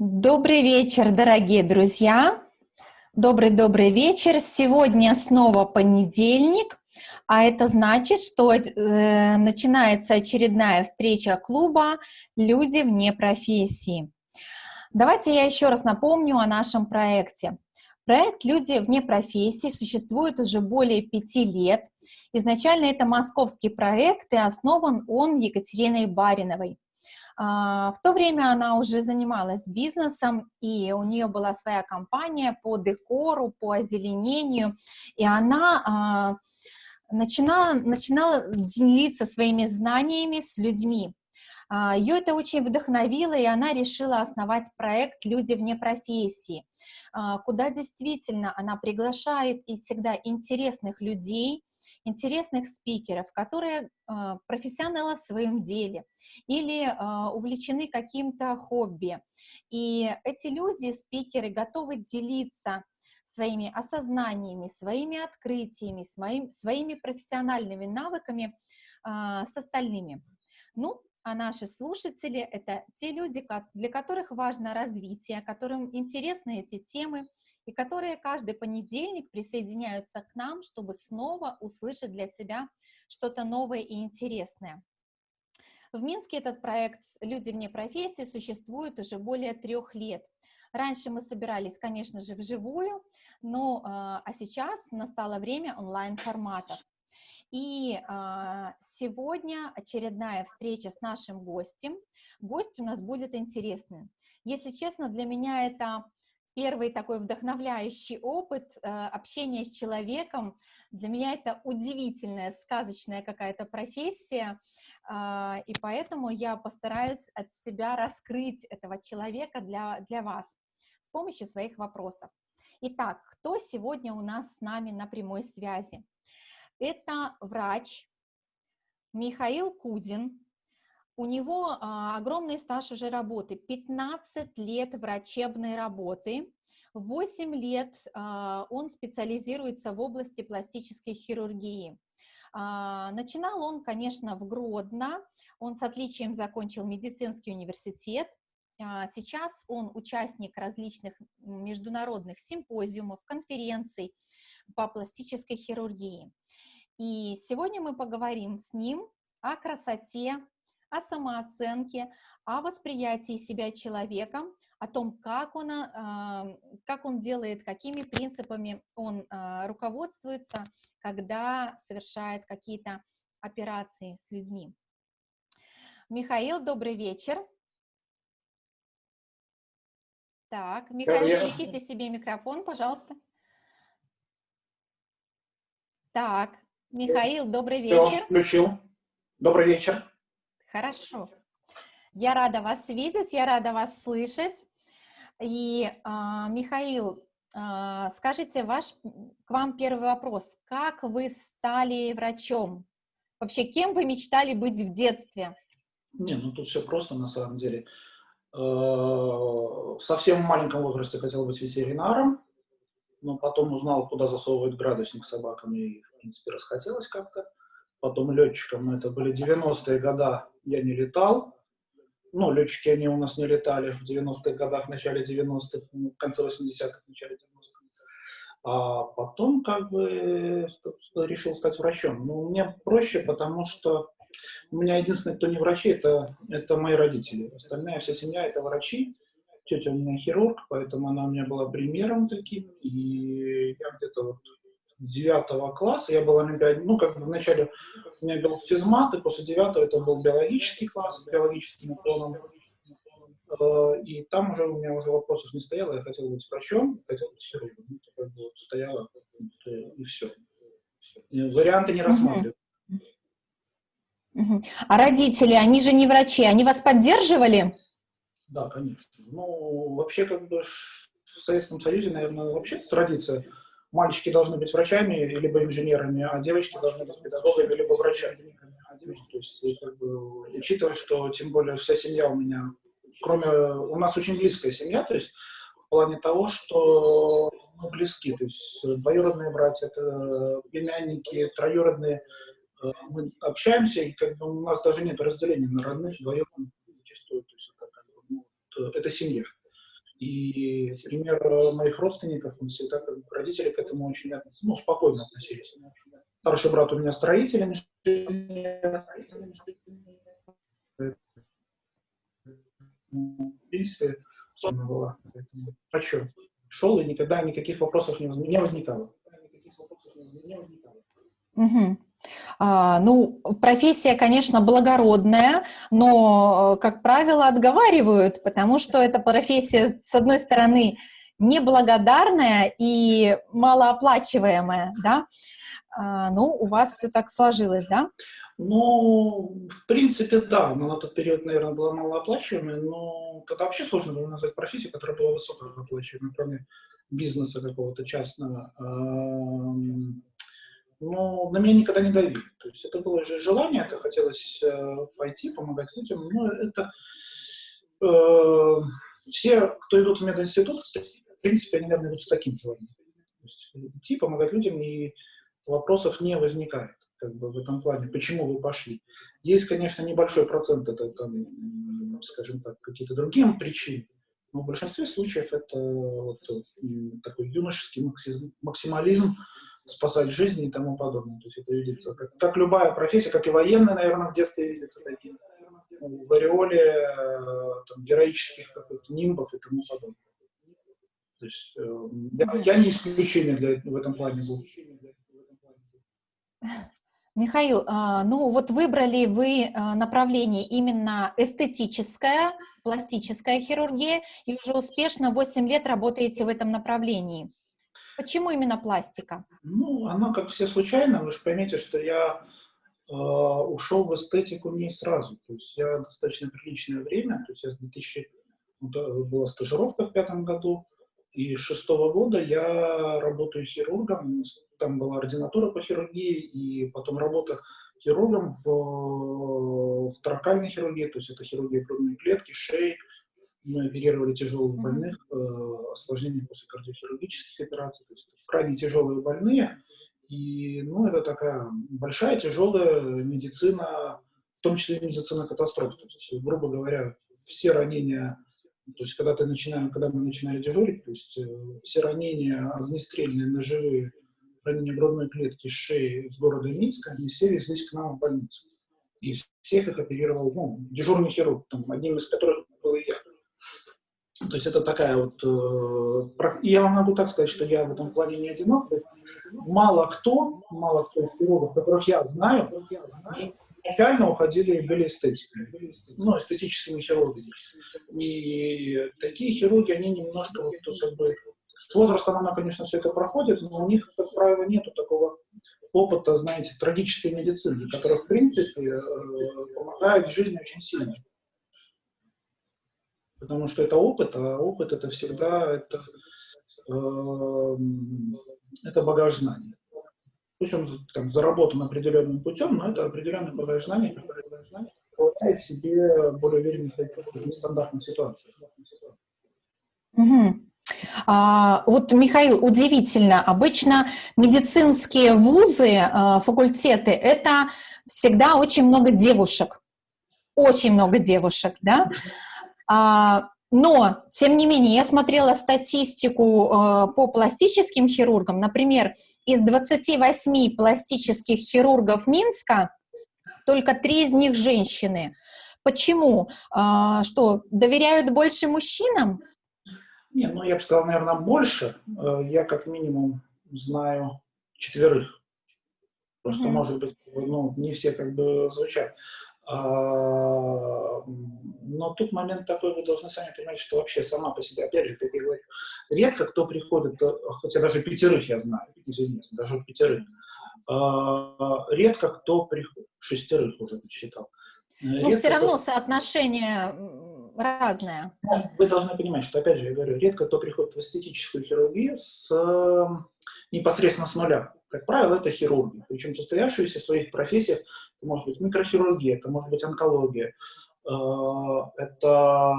Добрый вечер, дорогие друзья! Добрый-добрый вечер! Сегодня снова понедельник, а это значит, что э, начинается очередная встреча клуба «Люди вне профессии». Давайте я еще раз напомню о нашем проекте. Проект «Люди вне профессии» существует уже более пяти лет. Изначально это московский проект, и основан он Екатериной Бариновой. А, в то время она уже занималась бизнесом, и у нее была своя компания по декору, по озеленению, и она а, начинала, начинала делиться своими знаниями с людьми. А, Ее это очень вдохновило, и она решила основать проект «Люди вне профессии», куда действительно она приглашает и всегда интересных людей, интересных спикеров, которые э, профессионалы в своем деле или э, увлечены каким-то хобби. И эти люди, спикеры, готовы делиться своими осознаниями, своими открытиями, своим, своими профессиональными навыками э, с остальными. Ну, а наши слушатели — это те люди, для которых важно развитие, которым интересны эти темы, и которые каждый понедельник присоединяются к нам, чтобы снова услышать для себя что-то новое и интересное. В Минске этот проект «Люди вне профессии» существует уже более трех лет. Раньше мы собирались, конечно же, вживую, но а, а сейчас настало время онлайн-форматов. И а, сегодня очередная встреча с нашим гостем. Гость у нас будет интересный. Если честно, для меня это первый такой вдохновляющий опыт э, общения с человеком. Для меня это удивительная, сказочная какая-то профессия, э, и поэтому я постараюсь от себя раскрыть этого человека для, для вас с помощью своих вопросов. Итак, кто сегодня у нас с нами на прямой связи? Это врач Михаил Кудин, у него а, огромный стаж уже работы, 15 лет врачебной работы, 8 лет а, он специализируется в области пластической хирургии. А, начинал он, конечно, в Гродно, он с отличием закончил медицинский университет, а, Сейчас он участник различных международных симпозиумов, конференций по пластической хирургии. И сегодня мы поговорим с ним о красоте о самооценке, о восприятии себя человеком, о том, как он, а, как он делает, какими принципами он а, руководствуется, когда совершает какие-то операции с людьми. Михаил, добрый вечер. Так, Михаил, включите себе микрофон, пожалуйста. Так, Михаил, добрый вечер. Включил. Добрый вечер. Хорошо. Я рада вас видеть, я рада вас слышать. И, а, Михаил, а, скажите, ваш, к вам первый вопрос. Как вы стали врачом? Вообще, кем вы мечтали быть в детстве? Не, ну тут все просто на самом деле. Э, в совсем маленьком возрасте хотел быть ветеринаром, но потом узнал, куда засовывают градусник собакам, и, в принципе, расхотелось как-то потом летчиком, но это были 90-е годы, я не летал. Ну, летчики, они у нас не летали в 90-х годах, в начале 90-х, ну, в конце 80-х, в начале 90-х. А потом как бы решил стать врачом. Ну, мне проще, потому что у меня единственный, кто не врачи, это, это мои родители. Остальная вся семья — это врачи. Тетя у меня хирург, поэтому она у меня была примером таким. И я где-то вот девятого класса, я был олимпиаде, ну, как бы вначале у меня был физмат, и после девятого это был биологический класс с биологическим уклоном. Э, и там уже у меня уже вопросов не стояло, я хотел быть врачом, хотел быть хирургом. Ну, как бы вот стояло, и все. И варианты не рассматриваю. А родители, они же не врачи, они вас поддерживали? Да, конечно. Ну, вообще, как бы в Советском Союзе, наверное, вообще традиция мальчики должны быть врачами либо инженерами, а девочки должны быть педагогами либо врачами. То есть, как бы, учитывая, что тем более вся семья у меня, кроме, у нас очень близкая семья, то есть в плане того, что мы близки, то есть двоюродные братья, это племянники, троюродные, э, мы общаемся, и как бы у нас даже нет разделения на родных, двоюродных, зачастую, то есть это, как бы, ну, это семья. И пример моих родственников, он всегда, родители к этому очень ну, спокойно относились. Старший брат у меня строитель, в принципе, была. А что? Шел и никогда никаких вопросов не возникало. Угу. А, ну, профессия, конечно, благородная, но, как правило, отговаривают, потому что эта профессия, с одной стороны, неблагодарная и малооплачиваемая, да? А, ну, у вас все так сложилось, да? Ну, в принципе, да, но на тот период, наверное, была малооплачиваемая, но тогда вообще сложно было назвать профессию, которая была высокооплачиваемая, кроме бизнеса какого-то частного. Но на меня никогда не давили. То есть это было же желание, это хотелось э, пойти, помогать людям. Но это э, все, кто идут в мединститут, в принципе, они, наверное, идут с таким желанием. идти, помогать людям, и вопросов не возникает как бы, в этом плане, почему вы пошли. Есть, конечно, небольшой процент, это, там, скажем так, какие-то другие причины, но в большинстве случаев это вот, такой юношеский максимализм, спасать жизни и тому подобное. То есть это видится, как, как любая профессия, как и военная, наверное, в детстве видится такие в ореоле э, там, героических нимбов и тому подобное. То есть э, я, я не исключение для, в этом плане был. Михаил, а, ну вот выбрали вы а, направление именно эстетическая, пластическая хирургия, и уже успешно 8 лет работаете в этом направлении. Почему именно пластика? Ну, она как все случайно, вы же поймите, что я э, ушел в эстетику не сразу. То есть я достаточно приличное время, то есть я с 2000, ну, была стажировка в пятом году, и с шестого года я работаю хирургом, там была ординатура по хирургии, и потом работа хирургом в, в таракальной хирургии, то есть это хирургия грудной клетки, шеи. Мы оперировали тяжелых больных, э, осложнения после кардиохирургических операций, то есть крайне тяжелые больные. И, ну, это такая большая, тяжелая медицина, в том числе и медицина катастроф. То есть, грубо говоря, все ранения то есть, когда, ты начинаем, когда мы начинали дежурить, то есть, э, все ранения огнестрельные, ножевые, ранения грудной клетки, шеи с города Минска, они все везлись к нам в больницу. И всех их оперировал ну, дежурный хирург, там, одним из которых. То есть это такая вот... Э, я вам могу так сказать, что я в этом плане не одинок. Мало кто, мало кто из хирургов, которых я знаю, изначально уходили, были эстетиками, ну, эстетическими хирургами. И такие хирурги, они немножко вот как бы... С возрастом она, конечно, все это проходит, но у них, как правило, нету такого опыта, знаете, трагической медицины, которая, в принципе, э, помогает жизни очень сильно. Потому что это опыт, а опыт это всегда это, э, это багаж знаний. Пусть он там, заработан определенным путем, но это определенный багаж знаний, который помогает себе более уверенных в нестандартных ситуациях. Угу. А, вот, Михаил, удивительно, обычно медицинские вузы, а, факультеты, это всегда очень много девушек, очень много девушек, да? А, но, тем не менее, я смотрела статистику э, по пластическим хирургам. Например, из 28 пластических хирургов Минска только три из них женщины. Почему? Э, что, доверяют больше мужчинам? Не, ну я бы сказал, наверное, больше. Э, я как минимум знаю четверых. Просто, mm -hmm. может быть, ну, не все как бы звучат. А, но тут момент такой, вы должны сами понимать, что вообще сама по себе, опять же, как я говорю, редко кто приходит, хотя даже пятерых я знаю, извините, даже пятерых, а, редко кто приходит, шестерых уже посчитал. Но все равно кто... соотношение разное. Вы должны понимать, что, опять же, я говорю, редко кто приходит в эстетическую хирургию с, непосредственно с нуля. Как правило, это хирурги, причем состоявшиеся в своих профессиях это может быть микрохирургия, это может быть онкология, э, это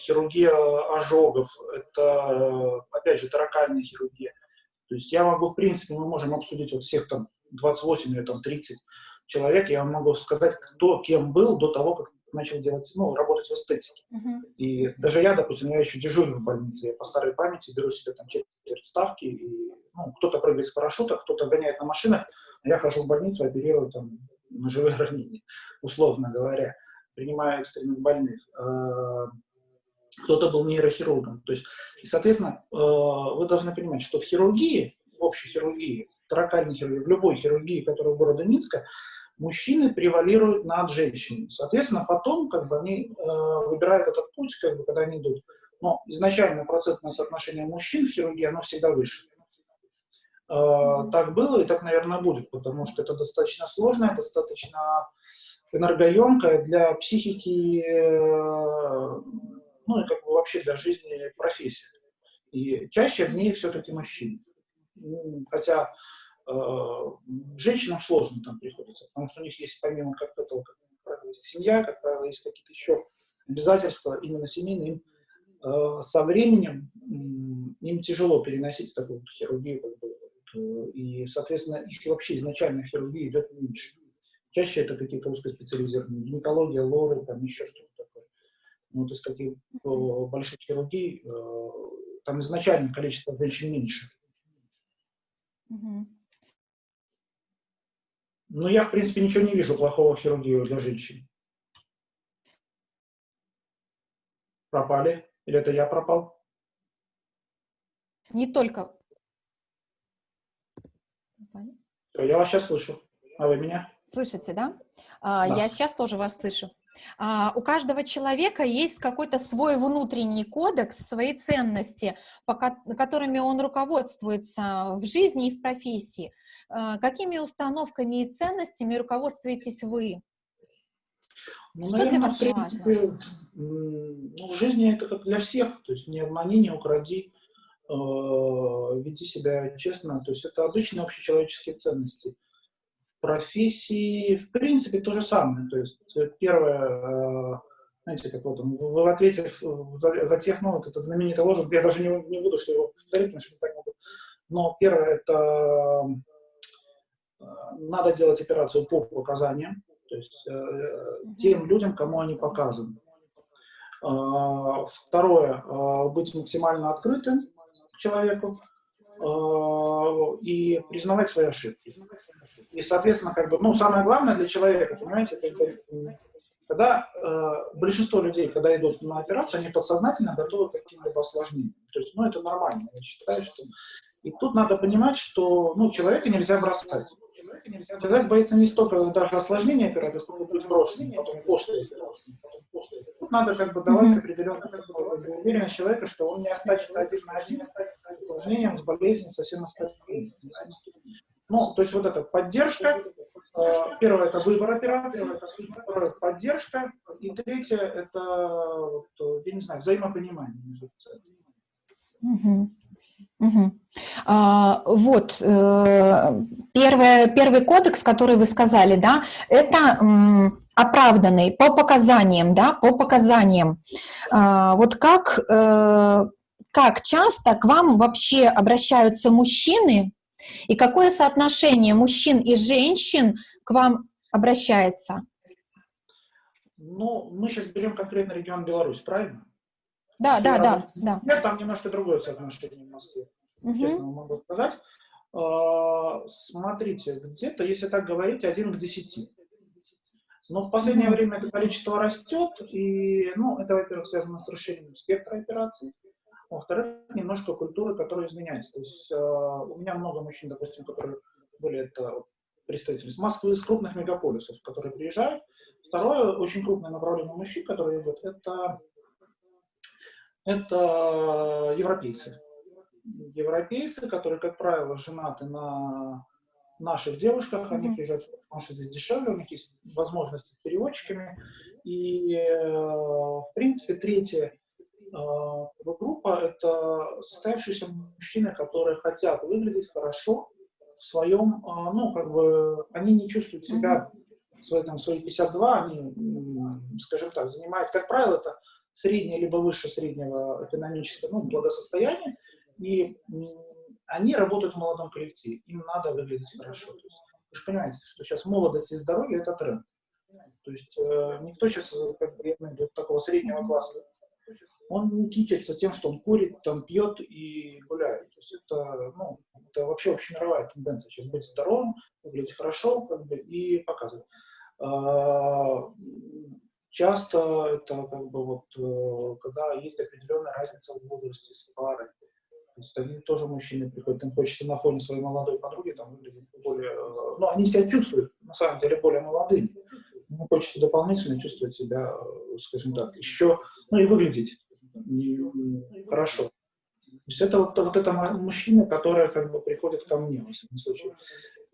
хирургия ожогов, это, опять же, таракальная хирургия. То есть я могу, в принципе, мы можем обсудить вот всех там 28 или там 30 человек, я могу сказать, кто кем был до того, как начал делать, ну, работать в эстетике. Мгм. И даже я, допустим, я еще дежурю в больнице, я по старой памяти беру себе там четверть ставки, и ну, кто-то прыгает с парашюта, кто-то гоняет на машинах, я хожу в больницу, оперирую там ножевые ранения, условно говоря, принимаю экстренных больных. Э, Кто-то был нейрохирургом. То есть, и, соответственно, э, вы должны понимать, что в хирургии, в общей хирургии, в торакальной хирургии, в любой хирургии, которая города Минска, мужчины превалируют над женщинами. Соответственно, потом как бы они э, выбирают этот путь, как бы, когда они идут. Но изначально процентное соотношение мужчин в хирургии, оно всегда выше. Э, так было и так, наверное, будет, потому что это достаточно сложное, достаточно энергоемкое для психики, э, ну и как бы вообще для жизни профессия. И чаще в ней все-таки мужчины. Хотя э, женщинам сложно там приходится, потому что у них есть помимо как этого, как правило, есть семья, как правило, есть какие-то еще обязательства именно семейные, им со временем им тяжело переносить такую хирургию, как бы, и, соответственно, их вообще изначально хирургия идет меньше. Чаще это какие-то узкоспециализированные, гинекология, лоры, там еще что-то такое. Ну, вот из каких э, больших хирургий э, там изначально количество женщин меньше. Но я, в принципе, ничего не вижу плохого в хирургии для женщин. Пропали? Или это я пропал? Не только... Я вас сейчас слышу. А вы меня? Слышите, да? А, Да. Я сейчас тоже вас слышу. А, у каждого человека есть какой-то свой внутренний кодекс, свои ценности, которыми он руководствуется в жизни и в профессии. А, какими установками и ценностями руководствуетесь вы? Ну, Что для наверное, вас в принципе, м, ну, в жизни это как для всех. То есть не обмани, не укради, веди себя честно. То есть это обычные общечеловеческие ценности. В профессии, в принципе, то же самое. То есть э, первое, э, знаете, как вот в ответе за, за тех, ну, вот этот знаменитый лозунг, я даже не, не буду что его повторить, потому что не так могу. Но первое, это э, надо делать операцию по показаниям, то есть э, тем людям, кому они показаны. Второе, быть максимально открытым человеку а, и признавать свои ошибки. И, соответственно, как бы, ну, самое главное для человека, понимаете, м, когда э, большинство людей, когда идут на операцию, они подсознательно готовы к каким-либо осложнениям. То есть, ну, это нормально, я считаю, что... И тут надо понимать, что, ну, человека нельзя бросать. Человек боится не столько даже осложнения операции, сколько быть брошенным потом после операции. Тут надо как бы давать Мгм. определенную как бы, уверенность человека, что он не останется один на один с осложнением, с болезнью, со всем остальным. Ну, то есть вот эта поддержка. э, Первое – это выбор операции. Второе – поддержка. И третье – это, э, я не знаю, взаимопонимание между пациентами. Мгм. А, вот, э, первое, первый кодекс, который вы сказали, да, это м, оправданный по показаниям, да, по показаниям. А, вот как, э, как часто к вам вообще обращаются мужчины, и какое соотношение мужчин и женщин к вам обращается? Ну, мы сейчас берем конкретно регион Беларусь, правильно? Да, да, да, да. Там немножко другое соотношение в Москве. Мгм. честно могу сказать. А, Смотрите, где-то, если так говорить, один к десяти. Но в последнее Мгм. время это количество растет, и, ну, это, во-первых, связано с расширением спектра операций, во-вторых, немножко культуры, которая изменяется. То есть а, у меня много мужчин, допустим, которые были это представители с Москвы, из крупных мегаполисов, которые приезжают. Второе, очень крупное направление мужчин, которые идут, это, это европейцы европейцы, которые, как правило, женаты на наших девушках, они приезжают, потому что здесь дешевле, у них есть возможности с переводчиками. И, э, в принципе, третья э, группа – это состоявшиеся мужчины, которые хотят выглядеть хорошо в своем, э, ну, как бы, они не чувствуют себя, свои, там, свои 52, они, скажем так, занимают, как правило, это среднее либо выше среднего экономического ну, благосостояния, и они работают в молодом коллективе, им надо выглядеть хорошо. Есть, вы же понимаете, что сейчас молодость и здоровье – это тренд. То есть э, никто сейчас, как бы, я имею такого среднего класса, он не кичится тем, что он курит, там, пьет и гуляет. То есть это, ну, это вообще общемировая тенденция. Сейчас быть здоровым, выглядеть хорошо, как бы, и показывать. А, часто это, как бы, вот, э, когда есть определенная разница в возрасте с парой. То есть они тоже мужчины приходят, им хочется на фоне своей молодой подруги там выглядеть более... Э, ну, они себя чувствуют, на самом деле, более молодыми. Им хочется дополнительно чувствовать себя, э, скажем так, еще, ну и выглядеть хорошо. То есть это вот, вот это мужчины, которые как бы приходят ко мне, в этом случае.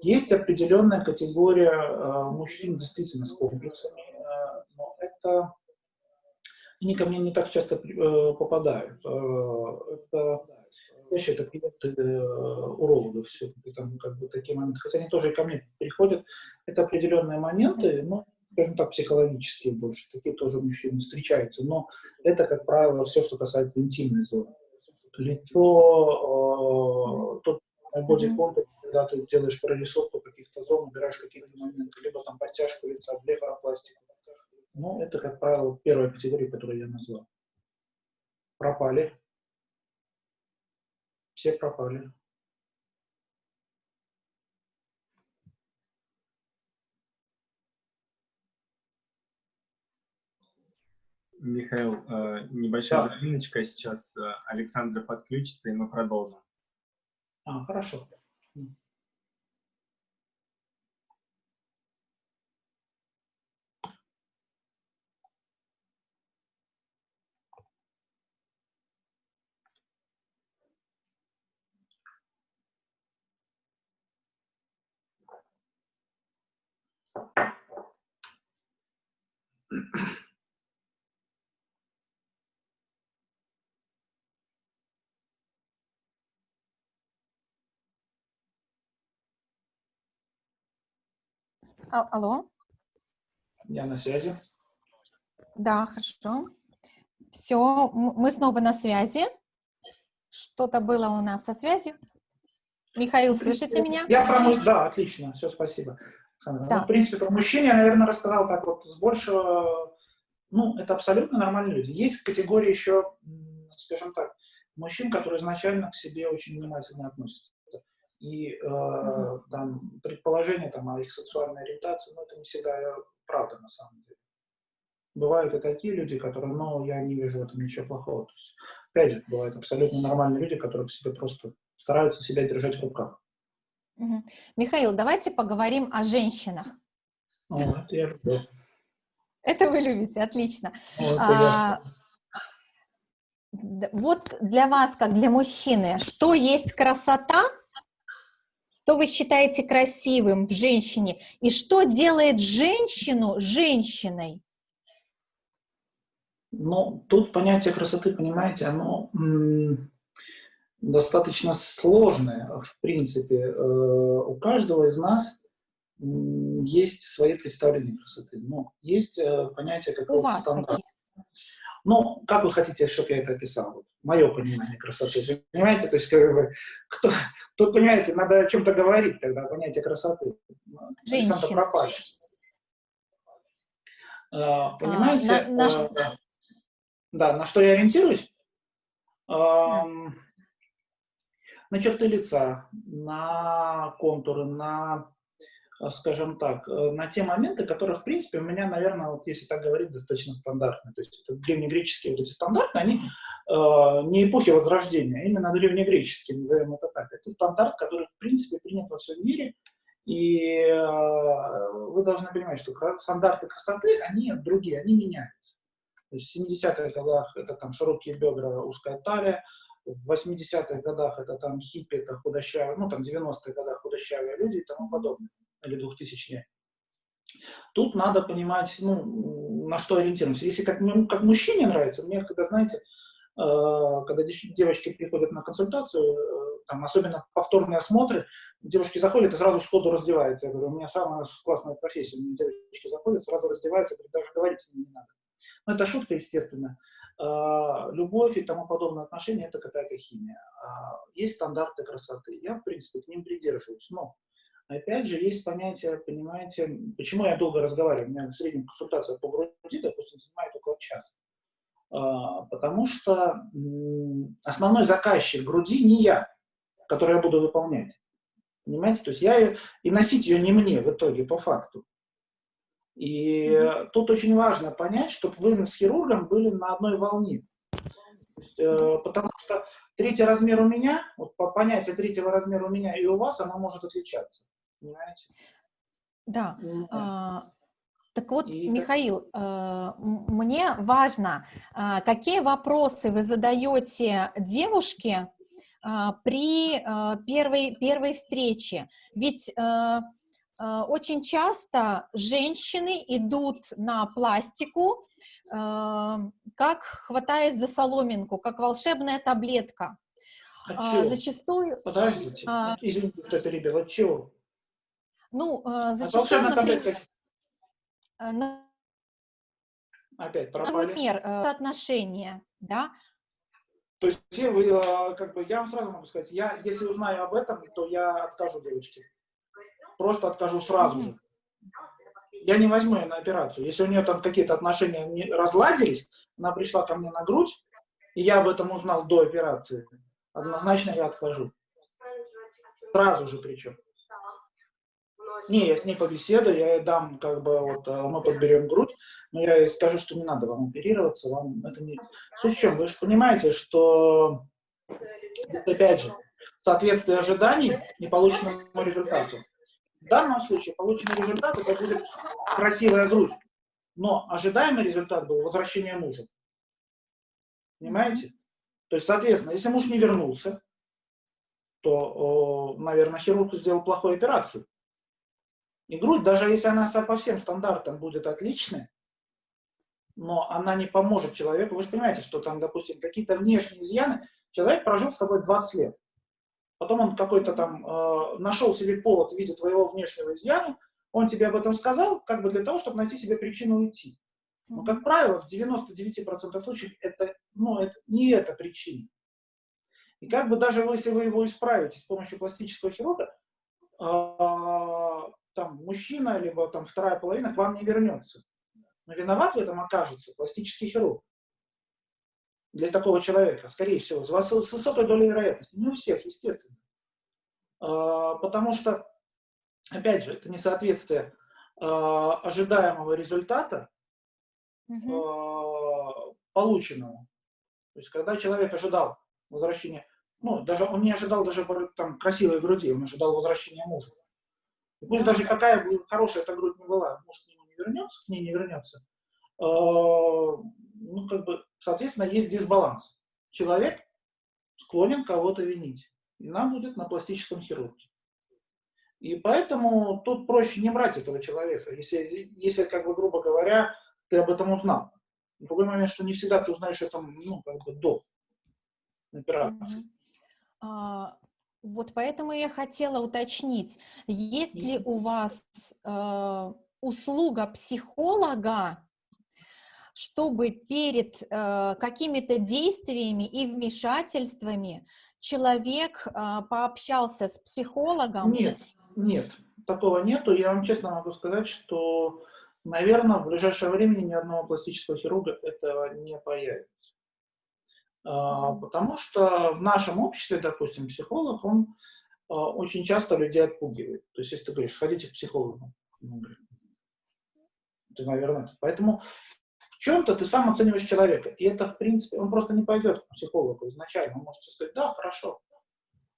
Есть определенная категория э, мужчин действительно с комплексами, э, но это они ко мне не так часто э, попадают. Э, это чаще это клиенты э, урологов все там как бы такие моменты, хотя они тоже ко мне приходят. Это определенные моменты, но скажем так, психологические больше. Такие тоже мужчины встречаются. Но это, как правило, все, что касается интимной зоны. Лицо, э, тот боди-контур, когда ты делаешь прорисовку каких-то зон, убираешь какие-то моменты, либо там подтяжку лица, блефаропластику. Ну, это, как правило, первая категория, которую я назвал. Пропали. Все пропали. Михаил, э, небольшая да. заминочка, сейчас э, Александр подключится, и мы продолжим. А, хорошо. А, алло? Я на связи. Да, хорошо. Все, мы снова на связи. Что-то было у нас со связью. Михаил, слышите меня? Я про да, отлично, все, спасибо. Александра. Да. Ну, в принципе, про мужчин я, наверное, рассказал так вот с большего, ну, это абсолютно нормальные люди. Есть категория еще, скажем так, мужчин, которые изначально к себе очень внимательно относятся и э, угу. там предположения там, о их сексуальной ориентации, ну, это не всегда правда на самом деле. Бывают и такие люди, которые, ну, я не вижу в этом ничего плохого. То есть, опять же, бывают абсолютно нормальные люди, которые к себе просто стараются себя держать в руках. Угу. Михаил, давайте поговорим о женщинах. О, это вы любите, отлично. О, а, вот для вас, как для мужчины, что есть красота, что вы считаете красивым в женщине, и что делает женщину женщиной? Ну, тут понятие красоты, понимаете, оно достаточно сложное, в принципе. Э, у каждого из нас есть свои представления красоты. Но есть э, понятие какого-то стандарта. Ну, как вы хотите, чтобы я это описал? Вот, мое понимание красоты. Понимаете, то есть, как бы, кто, тут, понимаете, надо о чем-то говорить тогда, понятие красоты. Александр пропали. А, понимаете? А, на, на... А, да, на что я ориентируюсь? А, на черты лица, на контуры, на Э, скажем так, э, на те моменты, которые, в принципе, у меня, наверное, вот если так говорить, достаточно стандартные. То есть это древнегреческие вот эти стандарты, они э, не эпохи Возрождения, а именно древнегреческие, назовем это так. Это стандарт, который, в принципе, принят во всем мире, и э, вы должны понимать, что стандарты красоты, они другие, они меняются. То есть в 70-х годах это там широкие бедра, узкая талия, в 80-х годах это там хиппи, это худощавые, ну там 90-х годах худощавые люди и тому подобное или 2000 Тут надо понимать, ну, на что ориентируемся. Если как, ну, как мужчине нравится, мне, когда, знаете, э, когда девочки приходят на консультацию, э, там, особенно повторные осмотры, девушки заходят и сразу сходу раздеваются. Я говорю, у меня самая классная профессия, у меня девочки заходят, сразу раздеваются, даже говорить с ними не надо. Но это шутка, естественно. Э, любовь и тому подобное отношения – это какая-то химия. Есть стандарты красоты. Я, в принципе, к ним придерживаюсь. Но Опять же, есть понятие, понимаете, почему я долго разговариваю, у меня в среднем консультация по груди, допустим, занимает около часа. А, потому что основной заказчик груди не я, который я буду выполнять. Понимаете? То есть я и носить ее не мне в итоге, по факту. И mm -hmm. тут очень важно понять, чтобы вы с хирургом были на одной волне. Есть, э, потому что третий размер у меня, вот по понятию третьего размера у меня и у вас, оно может отличаться. Понимаете? Да. Mm -hmm. а, так вот, и Михаил, э, мне важно, э, какие вопросы вы задаете девушке э, при э, первой, первой встрече? Ведь очень часто женщины идут на пластику, э, как хватаясь за соломинку, как волшебная таблетка. А, а зачастую... Подождите, а, извините, что перебил, от чего? Ну, э, зачастую, например... На... Опять пропали. Например, отношения, да? То есть, вы, как бы, я вам сразу могу сказать, я, если узнаю об этом, то я откажу девочке просто откажу сразу же. Я не возьму ее на операцию. Если у нее там какие-то отношения не разладились, она пришла ко мне на грудь, и я об этом узнал до операции, однозначно я откажу. Сразу же причем. Не, я с ней побеседую, я ей дам, как бы, вот, э, мы подберем грудь, но я ей скажу, что не надо вам оперироваться, вам это не... Суть в чем, вы же понимаете, что, опять же, соответствие ожиданий и полученному результату. В данном случае полученный результат это будет красивая грудь. Но ожидаемый результат был возвращение мужа. Понимаете? То есть, соответственно, если муж не вернулся, то, наверное, хирург сделал плохую операцию. И грудь, даже если она по всем стандартам будет отличной, но она не поможет человеку. Вы же понимаете, что там, допустим, какие-то внешние изъяны. Человек прожил с тобой 20 лет. Потом он какой-то там э, нашел себе повод в виде твоего внешнего изъяна, он тебе об этом сказал, как бы для того, чтобы найти себе причину уйти. Но, как правило, в 99% случаев это, ну, это не эта причина. И как бы даже если вы его исправите с помощью пластического хирурга, э, там мужчина, либо там вторая половина к вам не вернется. Но виноват в этом окажется пластический хирург для такого человека, скорее всего, с высокой долей вероятности. Не у всех, естественно. А, потому что, опять же, это несоответствие а, ожидаемого результата угу. полученного. То есть, когда человек ожидал возвращения, ну, даже он не ожидал даже там красивой груди, он ожидал возвращения мужа. И пусть даже какая бы хорошая эта грудь не была, муж к нему не вернется, к ней не вернется, ну, как бы, соответственно, есть дисбаланс. Человек склонен кого-то винить. И нам будет на пластическом хирурге. И поэтому тут проще не брать этого человека, если, если, как бы, грубо говоря, ты об этом узнал. Другой момент, что не всегда ты узнаешь это, ну, как бы, до операции. Mm -hmm. а, вот поэтому я хотела уточнить, есть ли у вас э, услуга психолога, чтобы перед э, какими-то действиями и вмешательствами человек э, пообщался с психологом? Нет, нет, такого нету. Я вам честно могу сказать, что, наверное, в ближайшее время ни одного пластического хирурга этого не появится. А, потому что в нашем обществе, допустим, психолог, он а, очень часто людей отпугивает. То есть, если ты говоришь, сходите к психологу, ты, наверное, поэтому чем-то ты сам оцениваешь человека. И это, в принципе, он просто не пойдет к психологу изначально. Он может сказать, да, хорошо.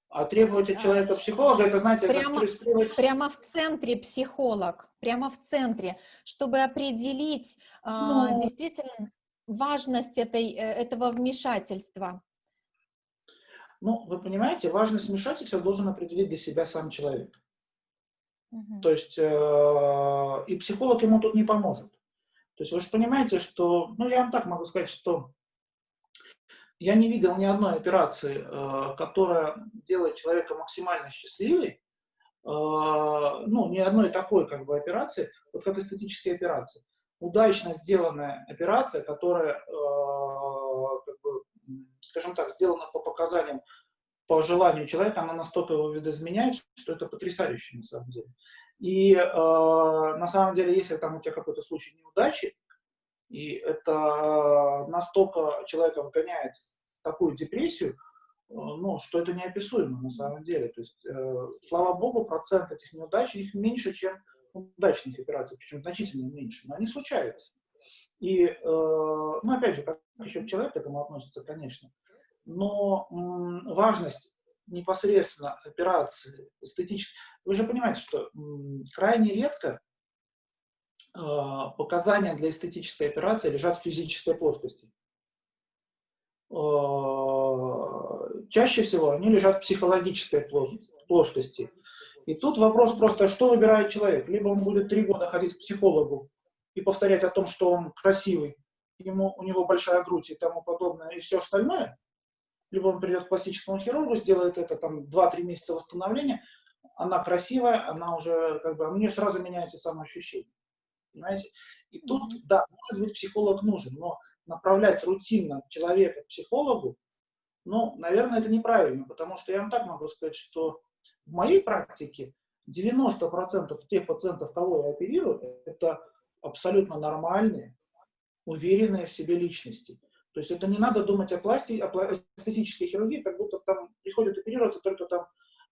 А требовать от человека психолога, это, знаете, прямо, требовать... прямо в центре психолог, прямо в центре, чтобы определить а, ну, действительно важность этой, э, этого вмешательства. Ну, вы понимаете, важность вмешательства должен определить для себя сам человек. Угу. То есть, э, и психолог ему тут не поможет. То есть вы же понимаете, что, ну я вам так могу сказать, что я не видел ни одной операции, э, которая делает человека максимально счастливым, э, ну, ни одной такой как бы операции, вот как эстетические операции. Удачно сделанная операция, которая, э, как бы, скажем так, сделана по показаниям по желанию человека, она настолько его видоизменяет, что это потрясающе на самом деле. И э, на самом деле, если там у тебя какой-то случай неудачи, и это настолько человека вгоняет в такую депрессию, э, ну, что это неописуемо на самом деле. То есть, э, слава богу, процент этих неудач их меньше, чем удачных операций, причем значительно меньше, но они случаются. И, э, ну, опять же, как еще человек к этому относится, конечно, но важность непосредственно операции эстетической, вы же понимаете, что крайне редко э, показания для эстетической операции лежат в физической плоскости. Э, чаще всего они лежат в психологической плоскости. И тут вопрос просто, что выбирает человек. Либо он будет три года ходить к психологу и повторять о том, что он красивый, ему, у него большая грудь и тому подобное, и все остальное, либо он придет к пластическому хирургу, сделает это там 2-3 месяца восстановления, она красивая, она уже, как бы, у нее сразу меняется самоощущение. Понимаете? И тут, да, может быть, психолог нужен, но направлять рутинно человека к психологу, ну, наверное, это неправильно, потому что я вам так могу сказать, что в моей практике 90% тех пациентов, кого я оперирую, это абсолютно нормальные, уверенные в себе личности. То есть это не надо думать о пластике, о эстетической хирургии, как будто там приходят оперироваться только там,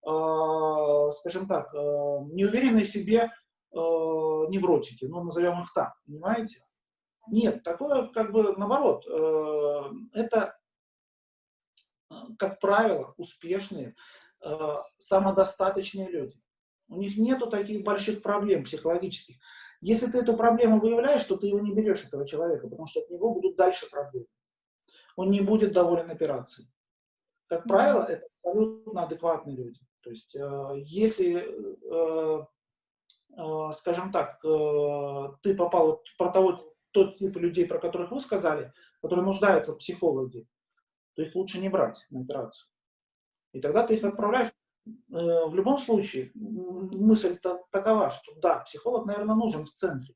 э, скажем так, э, неуверенные в себе э, невротики, ну, назовем их так, понимаете? Нет, такое как бы наоборот. Э, это, как правило, успешные, э, самодостаточные люди. У них нету таких больших проблем психологических. Если ты эту проблему выявляешь, то ты его не берешь, этого человека, потому что от него будут дальше проблемы он не будет доволен операцией. Как правило, это абсолютно адекватные люди. То есть, э, если, э, э, скажем так, ты попал про того, тот тип людей, про которых вы сказали, которые нуждаются в психологе, то их лучше не брать на операцию. И тогда ты их отправляешь. В любом случае, мысль -то такова, что да, психолог, наверное, нужен в центре,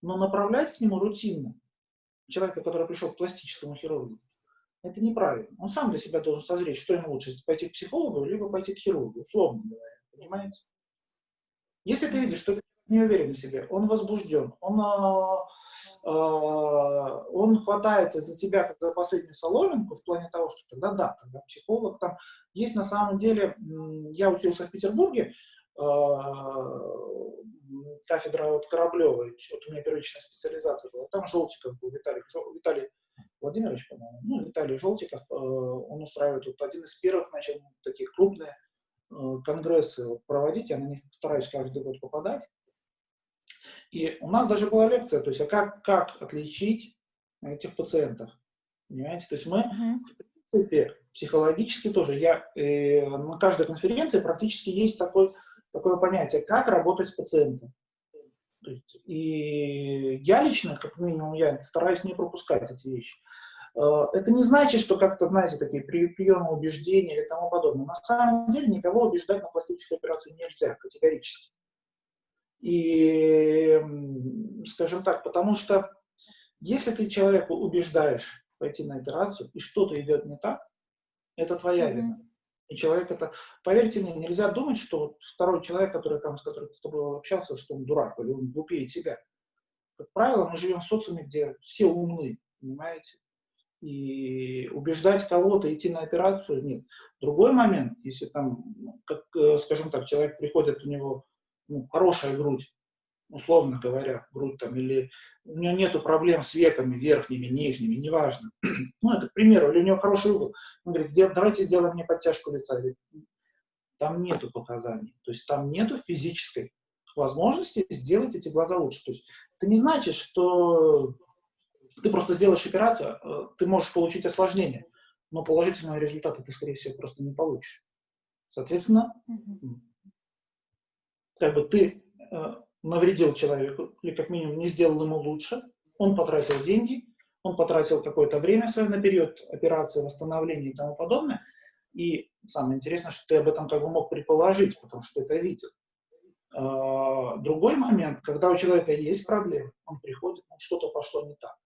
но направлять к нему рутинно человека, который пришел к пластическому хирургу, это неправильно. Он сам для себя должен созреть, что ему лучше, пойти к психологу, либо пойти к хирургу, условно говоря, понимаете? Если ты видишь, что ты не уверен в себе, он возбужден, он, э, э, он хватается за тебя как за последнюю соломинку в плане того, что тогда да, тогда психолог там. Есть на самом деле, я учился в Петербурге, э, кафедра вот Кораблевой, вот у меня первичная специализация была, там Желтиков был, Виталий, Виталий Владимирович, по-моему, ну, Виталий Желтиков, э, он устраивает вот один из первых, начал такие крупные э, конгрессы проводить, я на них стараюсь каждый год попадать. И у нас даже была лекция, то есть, а как, как отличить этих пациентов, понимаете? То есть мы, в принципе, психологически тоже, я э, на каждой конференции практически есть такой, такое понятие, как работать с пациентом. И я лично, как минимум, я стараюсь не пропускать эти вещи. Э, это не значит, что как-то, знаете, такие приемы убеждения и тому подобное. На самом деле никого убеждать на пластическую операцию нельзя, категорически. И, скажем так, потому что если ты человека убеждаешь пойти на операцию, и что-то идет не так, это твоя mm-hmm. вина. И человек это... Поверьте мне, нельзя думать, что второй человек, который там, с которым с тобой общался, что он дурак, или он глупее тебя. Как правило, мы живем в социуме, где все умны, понимаете? И убеждать кого-то идти на операцию нет. Другой момент, если там, как, э, скажем так, человек приходит, у него ну, хорошая грудь, условно говоря, грудь там, или у него нету проблем с веками верхними, нижними, неважно. Ну, это к примеру, или у него хороший угол. Он говорит, давайте сделаем мне подтяжку лица. Там нету показаний, то есть там нету физической возможности сделать эти глаза лучше. То есть это не значит, что ты просто сделаешь операцию, а, ты можешь получить осложнение, но положительного результата ты, скорее всего, просто не получишь. Соответственно, как бы ты э, навредил человеку, или как минимум не сделал ему лучше, он потратил деньги, он потратил какое-то время свое на период операции, восстановления и тому подобное, и самое интересное, что ты об этом как бы мог предположить, потому что это видел. А, другой момент, когда у человека есть проблемы, он приходит, ну, что-то пошло не так.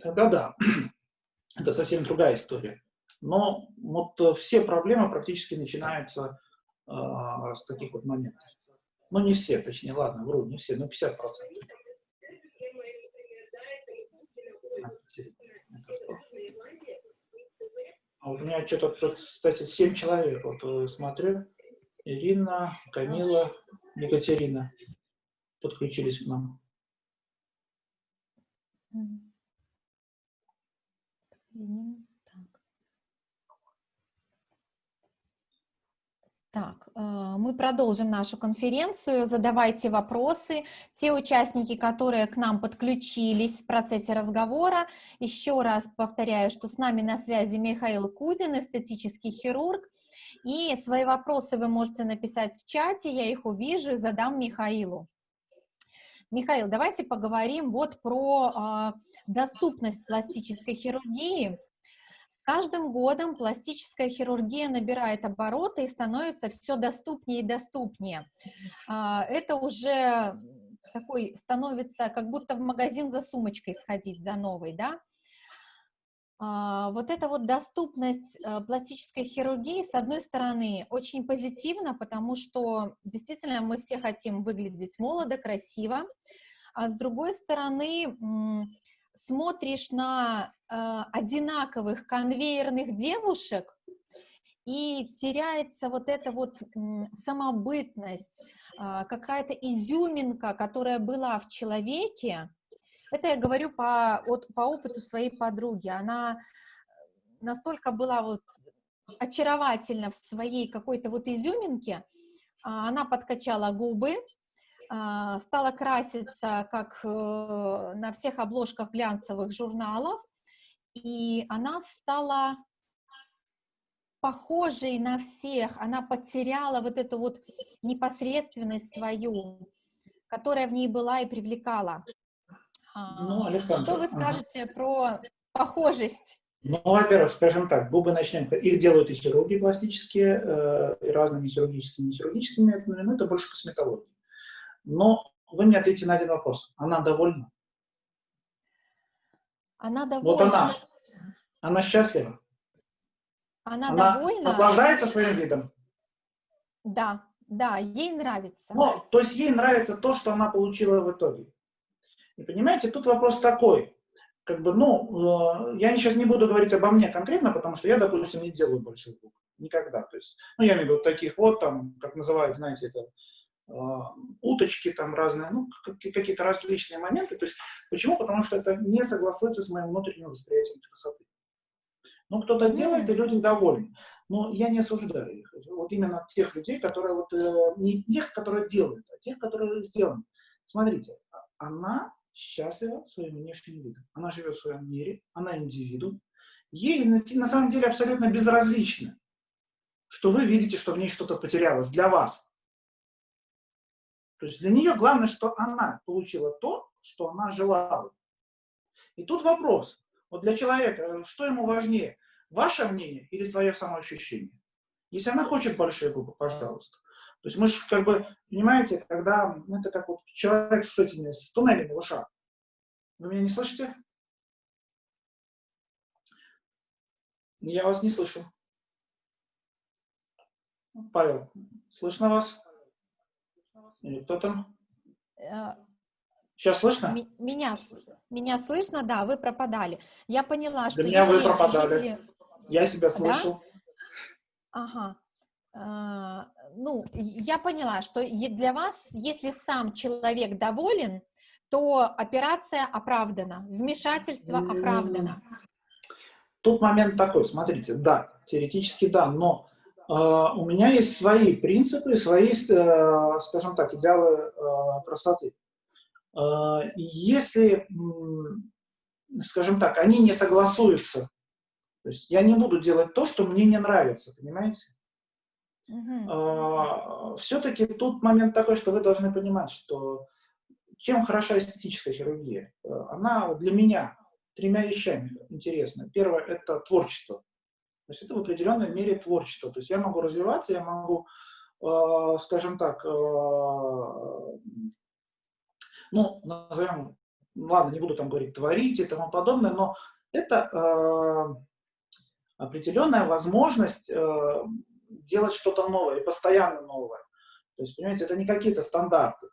Тогда да, это совсем другая история. Но вот э, все проблемы практически начинаются э, с таких вот моментов. Ну, не все, точнее, ладно, вру, не все, но 50%. А у меня что-то, кстати, 7 человек, вот э, смотрю. Ирина, Камила, Екатерина подключились к нам. Так, э, мы продолжим нашу конференцию. Задавайте вопросы. Те участники, которые к нам подключились в процессе разговора, еще раз повторяю, что с нами на связи Михаил Кузин, эстетический хирург. И свои вопросы вы можете написать в чате, я их увижу и задам Михаилу. Михаил, давайте поговорим вот про э, доступность пластической хирургии каждым годом пластическая хирургия набирает обороты и становится все доступнее и доступнее. А, это уже такой становится, как будто в магазин за сумочкой сходить, за новой, да? А, вот эта вот доступность э, пластической хирургии, с одной стороны, очень позитивна, потому что действительно мы все хотим выглядеть молодо, красиво, а с другой стороны, смотришь на э, одинаковых конвейерных девушек, и теряется вот эта вот самобытность, э, какая-то изюминка, которая была в человеке. Это я говорю по, от, по опыту своей подруги. Она настолько была вот очаровательна в своей какой-то вот изюминке, а, она подкачала губы, стала краситься, как э, на всех обложках глянцевых журналов, и она стала похожей на всех, она потеряла вот эту вот непосредственность свою, которая в ней была и привлекала. А, ну, Александр, Что вы скажете ага. про похожесть? Ну, во-первых, скажем так, губы начнем, их делают и хирурги пластические, э, и разными хирургическими и хирургическими методами, но это больше косметология. Но вы мне ответите на один вопрос. Она довольна? Она довольна. Вот она. Она счастлива? Она, она довольна? наслаждается своим видом? Да, да, ей нравится. Ну, то есть ей нравится то, что она получила в итоге. И понимаете, тут вопрос такой. Как бы, ну, э, я сейчас не буду говорить обо мне конкретно, потому что я, допустим, не делаю больших губ. Никогда. То есть, ну, я имею в виду таких вот, там, как называют, знаете, это уточки там разные, ну, какие-то различные моменты. То есть, почему? Потому что это не согласуется с моим внутренним восприятием красоты. Ну, кто-то делает, и люди довольны. Но я не осуждаю их. Вот именно тех людей, которые вот, э, не тех, которые делают, а тех, которые сделаны. Смотрите, а, она счастлива своим внешним видом. Она живет в своем мире, она индивидуум. Ей на, на самом деле абсолютно безразлично, что вы видите, что в ней что-то потерялось для вас. То есть для нее главное, что она получила то, что она желала. И тут вопрос. Вот для человека, э, что ему важнее, ваше мнение или свое самоощущение? Если она хочет большие губы, пожалуйста. То есть мы же, как бы, понимаете, когда, ну, это как вот человек с этими, с туннелями в ушах. Вы меня не слышите? Я вас не слышу. Павел, слышно вас? Или кто там? Сейчас слышно? Меня, меня слышно, да, вы пропадали. Я поняла, что Для меня если, вы пропадали. Если... Я себя слышу. Да? Ага. А, ну, я поняла, что для вас, если сам человек доволен, то операция оправдана, вмешательство оправдано. Тут момент такой, смотрите, да, теоретически да, но у меня есть свои принципы, свои, э, скажем так, идеалы э, красоты. А, если, скажем так, они не согласуются, то есть я не буду делать то, что мне не нравится, понимаете? Uh-huh. А, Все-таки тут момент такой, что вы должны понимать, что чем хороша эстетическая хирургия? Э, она для меня тремя вещами интересна. Первое – это творчество. То есть это в определенной мере творчество. То есть я могу развиваться, я могу, э, скажем так, э, ну, назовем, ладно, не буду там говорить творить и тому подобное, но это э, определенная возможность э, делать что-то новое, и постоянно новое. То есть, понимаете, это не какие-то стандарты.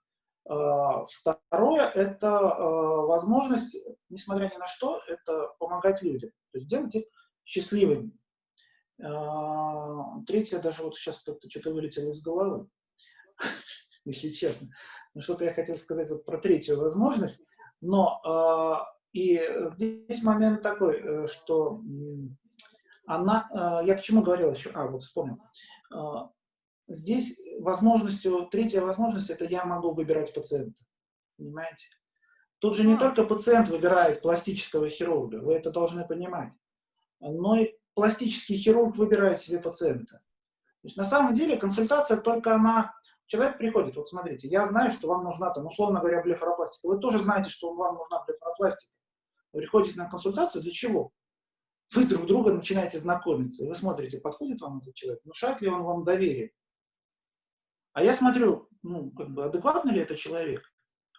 Э, второе – это э, возможность, несмотря ни на что, это помогать людям. То есть делать их счастливыми. Э, третье, даже вот сейчас что-то вылетело из головы, если честно. Но что-то я хотел сказать вот про третью возможность. Но и здесь момент такой, что она, я к чему говорил еще, а, вот вспомнил, Здесь возможностью, третья возможность, это я могу выбирать пациента. Понимаете? Тут же не только пациент выбирает пластического хирурга, вы это должны понимать, но и пластический хирург выбирает себе пациента. То есть на самом деле консультация только она... Человек приходит, вот смотрите, я знаю, что вам нужна, там, условно говоря, блефаропластика. Вы тоже знаете, что вам нужна блефаропластика. Вы приходите на консультацию для чего? Вы друг друга начинаете знакомиться. И вы смотрите, подходит вам этот человек, внушает ли он вам доверие. А я смотрю, ну, как бы, адекватный ли это человек?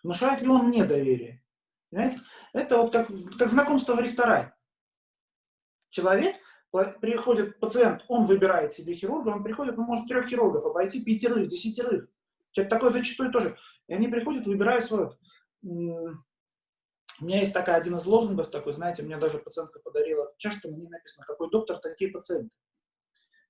Внушает ли он мне доверие? Понимаете? Это вот как, как знакомство в ресторане. Человек, приходит пациент, он выбирает себе хирурга, он приходит, он может трех хирургов обойти, пятерых, десятерых. Человек такой зачастую тоже. И они приходят, выбирают свой. У меня есть такая, один из лозунгов такой, знаете, мне даже пациентка подарила чашку, мне написано, какой доктор, такие пациенты.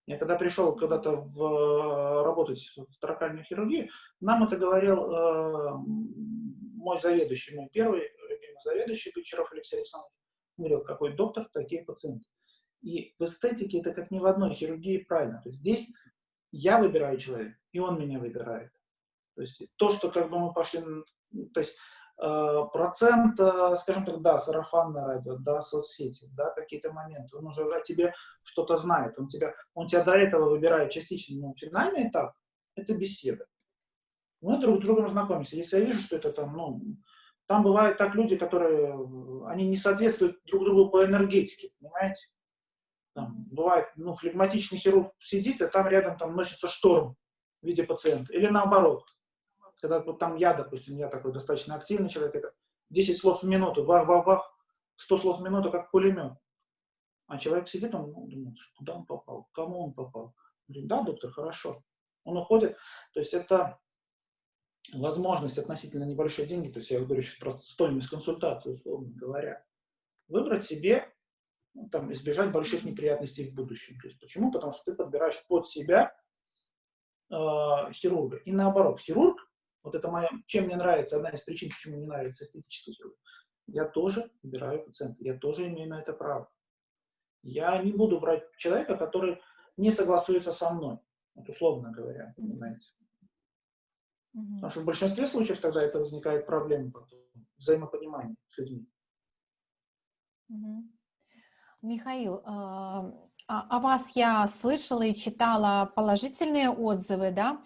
Я когда пришел когда-то в, э, работать в таракальной хирургии, нам это говорил э, мой заведующий, мой первый любимый заведующий, Гончаров Алексей Александрович. Говорил, какой доктор, такие пациенты. И в эстетике это как ни в одной хирургии правильно. То есть здесь я выбираю человека, и он меня выбирает. То есть то, что как бы мы пошли, то есть Э, процент, э, скажем так, да, сарафанное радио, да, соцсети, да, какие-то моменты, он уже о тебе что-то знает, он тебя, он тебя до этого выбирает частично, но финальный этап – это беседа. Мы друг с другом знакомимся. Если я вижу, что это там, ну, там бывают так люди, которые, они не соответствуют друг другу по энергетике, понимаете? Там, бывает, ну, флегматичный хирург сидит, а там рядом там носится шторм в виде пациента. Или наоборот, когда вот там я, допустим, я такой достаточно активный человек, это 10 слов в минуту, бах-бах-бах, 100 слов в минуту, как пулемет. А человек сидит, он ну, думает, куда он попал, кому он попал. Говорит, да, доктор, хорошо. Он уходит. То есть это возможность относительно небольшие деньги, то есть я говорю сейчас про стоимость консультации, условно говоря, выбрать себе, ну, там, избежать больших неприятностей в будущем. То есть почему? Потому что ты подбираешь под себя э, хирурга. И наоборот, хирург вот это моя, чем мне нравится, одна из причин, почему мне нравится эстетический хирург. Я тоже выбираю пациента, я тоже имею на это право. Я не буду брать человека, который не согласуется со мной, вот условно говоря, понимаете. Потому что в большинстве случаев тогда это возникает проблема потом, взаимопонимания с людьми. Михаил, а, а, о вас я слышала и читала положительные отзывы, да?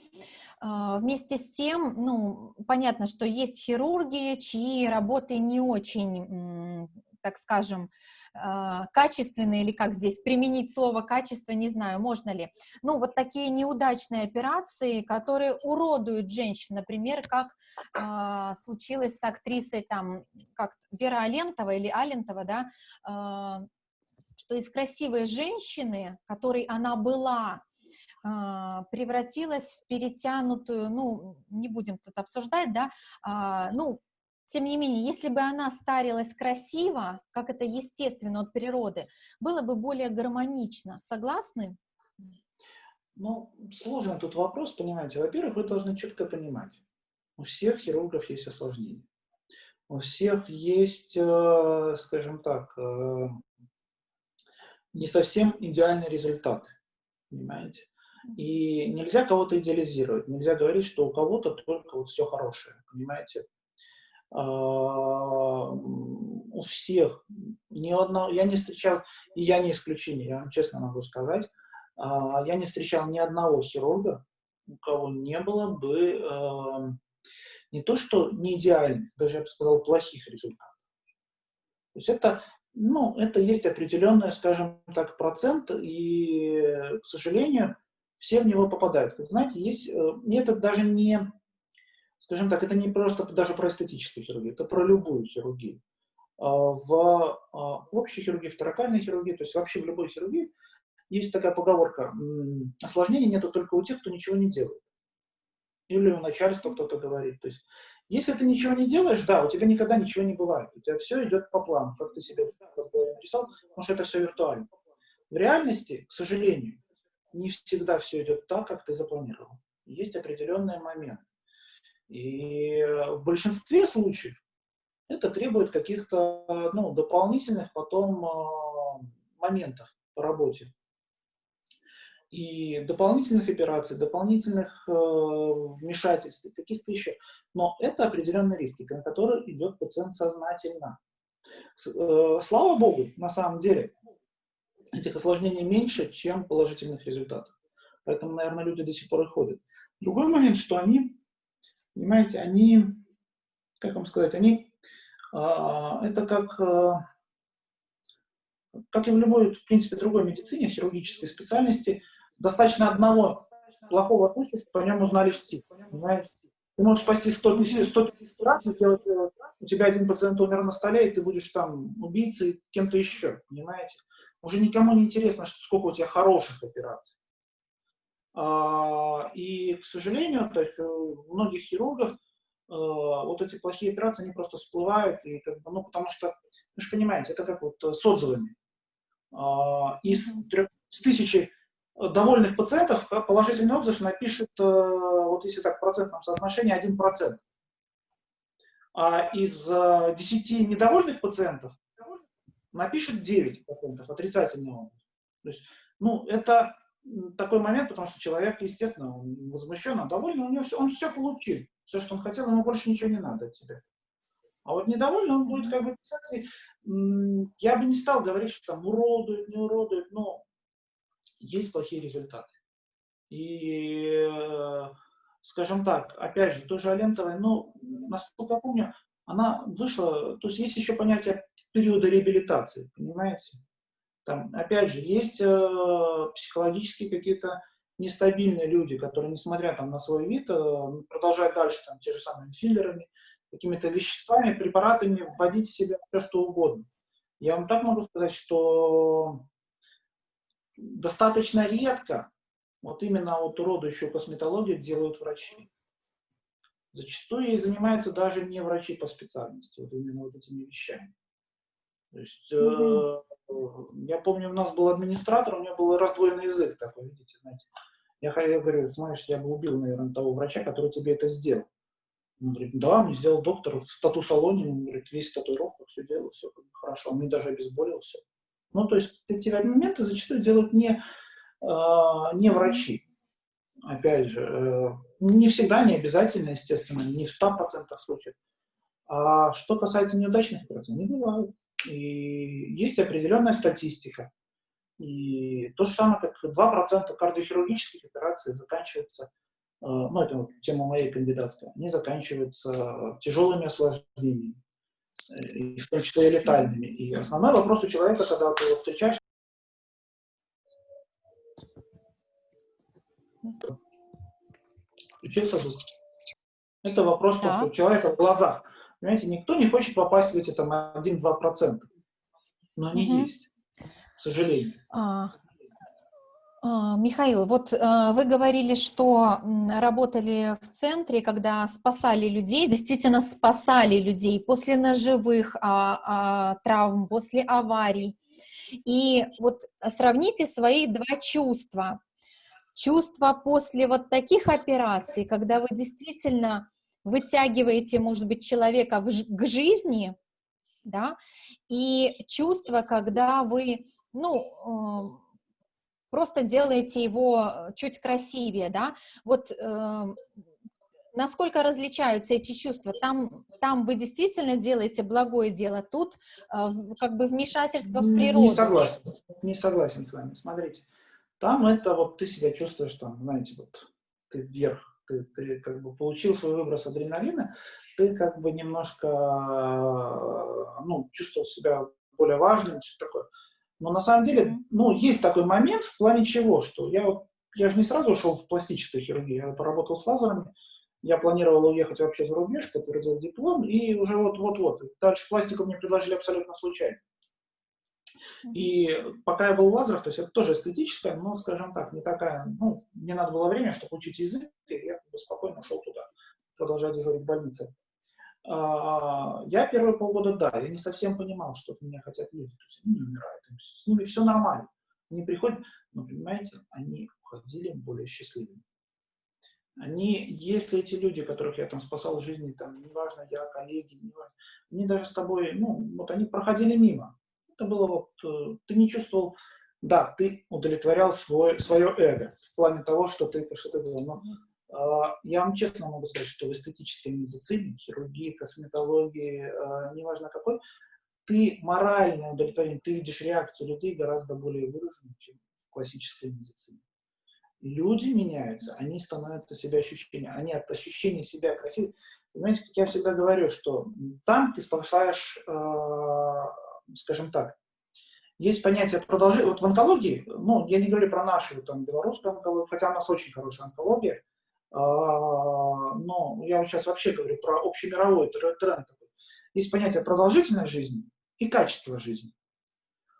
А, вместе с тем, ну, понятно, что есть хирурги, чьи работы не очень, так скажем, а, качественные, или как здесь применить слово качество, не знаю, можно ли. Ну, вот такие неудачные операции, которые уродуют женщин, например, как э, случилось с актрисой там, как Вера Алентова или Алентова, да, э, что из красивой женщины, которой она была, а, превратилась в перетянутую, ну, не будем тут обсуждать, да, а, ну, тем не менее, если бы она старилась красиво, как это естественно от природы, было бы более гармонично. Согласны? Ну, сложный тут вопрос, понимаете. Во-первых, вы должны четко понимать, у всех хирургов есть осложнения. У всех есть, э, скажем так, э, не совсем идеальный результат, понимаете. И нельзя кого-то идеализировать, нельзя говорить, что у кого-то только вот все хорошее, понимаете? А, у всех, ни одного, я не встречал, и я не исключение, я вам честно могу сказать, а, я не встречал ни одного хирурга, у кого не было бы а, не то, что не идеальных, даже я бы сказал, плохих результатов. То есть это, ну, это есть определенный, скажем так, процент, и, к сожалению, все в него попадают. Как знаете, есть, э, и это даже не, скажем так, это не просто даже про эстетическую хирургию, это про любую хирургию. в общей хирургии, в торакальной хирургии, то есть вообще в любой хирургии, есть такая поговорка, осложнений нету только у тех, кто ничего не делает. Или у начальства кто-то говорит. То есть, если ты ничего не делаешь, да, у тебя никогда ничего не бывает. У тебя все идет по плану, как ты себе нарисовал, потому что это все виртуально. В реальности, к сожалению, не всегда все идет так, как ты запланировал. Есть определенный момент. И в большинстве случаев это требует каких-то ну, дополнительных потом э, моментов по работе и дополнительных операций, дополнительных э, вмешательств, каких-то еще. Но это определенные риски, на которые идет пациент сознательно. Э, слава богу, на самом деле, этих осложнений меньше, чем положительных результатов. Поэтому, наверное, люди до сих пор и ходят. Другой момент, что они, понимаете, они, как вам сказать, они, э, это как... Э, как и в любой, в принципе, другой медицине, хирургической специальности, Достаточно одного плохого случая, что о нем узнали все. Понимаете? Ты можешь спасти 100 тысяч, 100 тысяч раз, у тебя один пациент умер на столе, и ты будешь там убийцей, кем-то еще, понимаете? Уже никому не интересно, сколько у тебя хороших операций. А, и, к сожалению, то есть у многих хирургов а, вот эти плохие операции, они просто всплывают, и как бы, ну, потому что, вы же понимаете, это как вот с отзывами. А, из, трех, с тысячи довольных пациентов положительный отзыв напишет, э, вот если так в процентном соотношении, 1%. А из 10 э, недовольных пациентов напишет 9% отрицательный отзыв. То есть, ну, это такой момент, потому что человек, естественно, он возмущен, он доволен, у него все, он все получил. Все, что он хотел, ему больше ничего не надо от тебя. А вот недовольный он будет как бы писать, я бы не стал говорить, что там уродует, не уродует, но есть плохие результаты. И, скажем так, опять же, тоже Алентовой, ну, насколько я помню, она вышла, то есть есть еще понятие периода реабилитации, понимаете? Там, опять же, есть э, психологические какие-то нестабильные люди, которые, несмотря там, на свой вид, э, продолжают дальше там, те же самыми филлерами, какими-то веществами, препаратами вводить в себя все, что угодно. Я вам так могу сказать, что достаточно редко вот именно вот уродующую косметологию делают врачи. Зачастую ей занимаются даже не врачи по специальности, вот именно вот этими вещами. То есть, mm -hmm. э, я помню, у нас был администратор, у него был раздвоенный язык такой, видите, знаете. Я, я говорю, знаешь, я бы убил, наверное, того врача, который тебе это сделал. Он говорит, да, мне сделал доктор в статус-салоне, он говорит, весь в татуировках, все делал, все хорошо, он мне даже обезболил, все. Ну, то есть эти моменты зачастую делают не, э, не врачи. Опять же, э, не всегда, не обязательно, естественно, не в 100% случаев. А что касается неудачных операций, они бывают. И есть определенная статистика. И то же самое, как 2% кардиохирургических операций заканчиваются, э, ну, это вот тема моей кандидатской, они заканчиваются тяжелыми осложнениями и в том числе и летальными. И основной вопрос у человека, когда ты его встречаешь, Включился звук. Это вопрос, да. что у человека в глазах. Понимаете, никто не хочет попасть в эти там 1-2%. Но они угу. есть, к сожалению. А, а, Михаил, вот а, вы говорили, что работали в центре, когда спасали людей, действительно спасали людей после ножевых а, травм, после аварий. И вот сравните свои два чувства. Чувство после вот таких операций, когда вы действительно вытягиваете, может быть, человека к жизни, да, и чувство, когда вы, ну, просто делаете его э, чуть красивее, да, вот э, насколько различаются эти чувства? Там, там вы действительно делаете благое дело, тут э, как бы вмешательство в природу. Не согласен, не согласен с вами, смотрите. Там это вот ты себя чувствуешь там, знаете, вот ты вверх, ты, ты как бы получил свой выброс адреналина, ты как бы немножко, э, ну, чувствовал себя более важным, что такое. Но на самом деле, ну, есть такой момент в плане чего, что я я же не сразу ушел в пластическую хирургию, я поработал с лазерами, я планировал уехать вообще за рубеж, подтвердил диплом, и уже вот-вот-вот. Дальше пластику мне предложили абсолютно случайно. И пока я был в Лазарах, то есть это тоже эстетическая, но, скажем так, не такая, ну, мне надо было время, чтобы учить язык, и я спокойно ушел туда, продолжать дежурить в больнице. А, я первые полгода, да, я не совсем понимал, что от меня хотят люди, то есть они не умирают, с ними все нормально. Они приходят, но, понимаете, они уходили более счастливыми. Они, если эти люди, которых я там спасал в жизни, там, неважно, я, коллеги, неважно, они даже с тобой, ну, вот они проходили мимо. Это было вот, э, ты не чувствовал, да, ты удовлетворял свой, свое эго в плане того, что ты что-то делал. Но я вам честно могу сказать, что в эстетической медицине, хирургии, косметологии, э, неважно какой, ты морально удовлетворен, ты видишь реакцию людей гораздо более выраженную, чем в классической медицине. Люди меняются, они становятся себя ощущения, они от ощущения себя красивыми. Понимаете, как я всегда говорю, что там ты спасаешь э, скажем так, есть понятие продолжения. Вот в онкологии, ну, я не говорю про нашу там, белорусскую онкологию, хотя у нас очень хорошая онкология, а, но я вот сейчас вообще говорю про общемировой тренд. Есть понятие продолжительной жизни и качество жизни.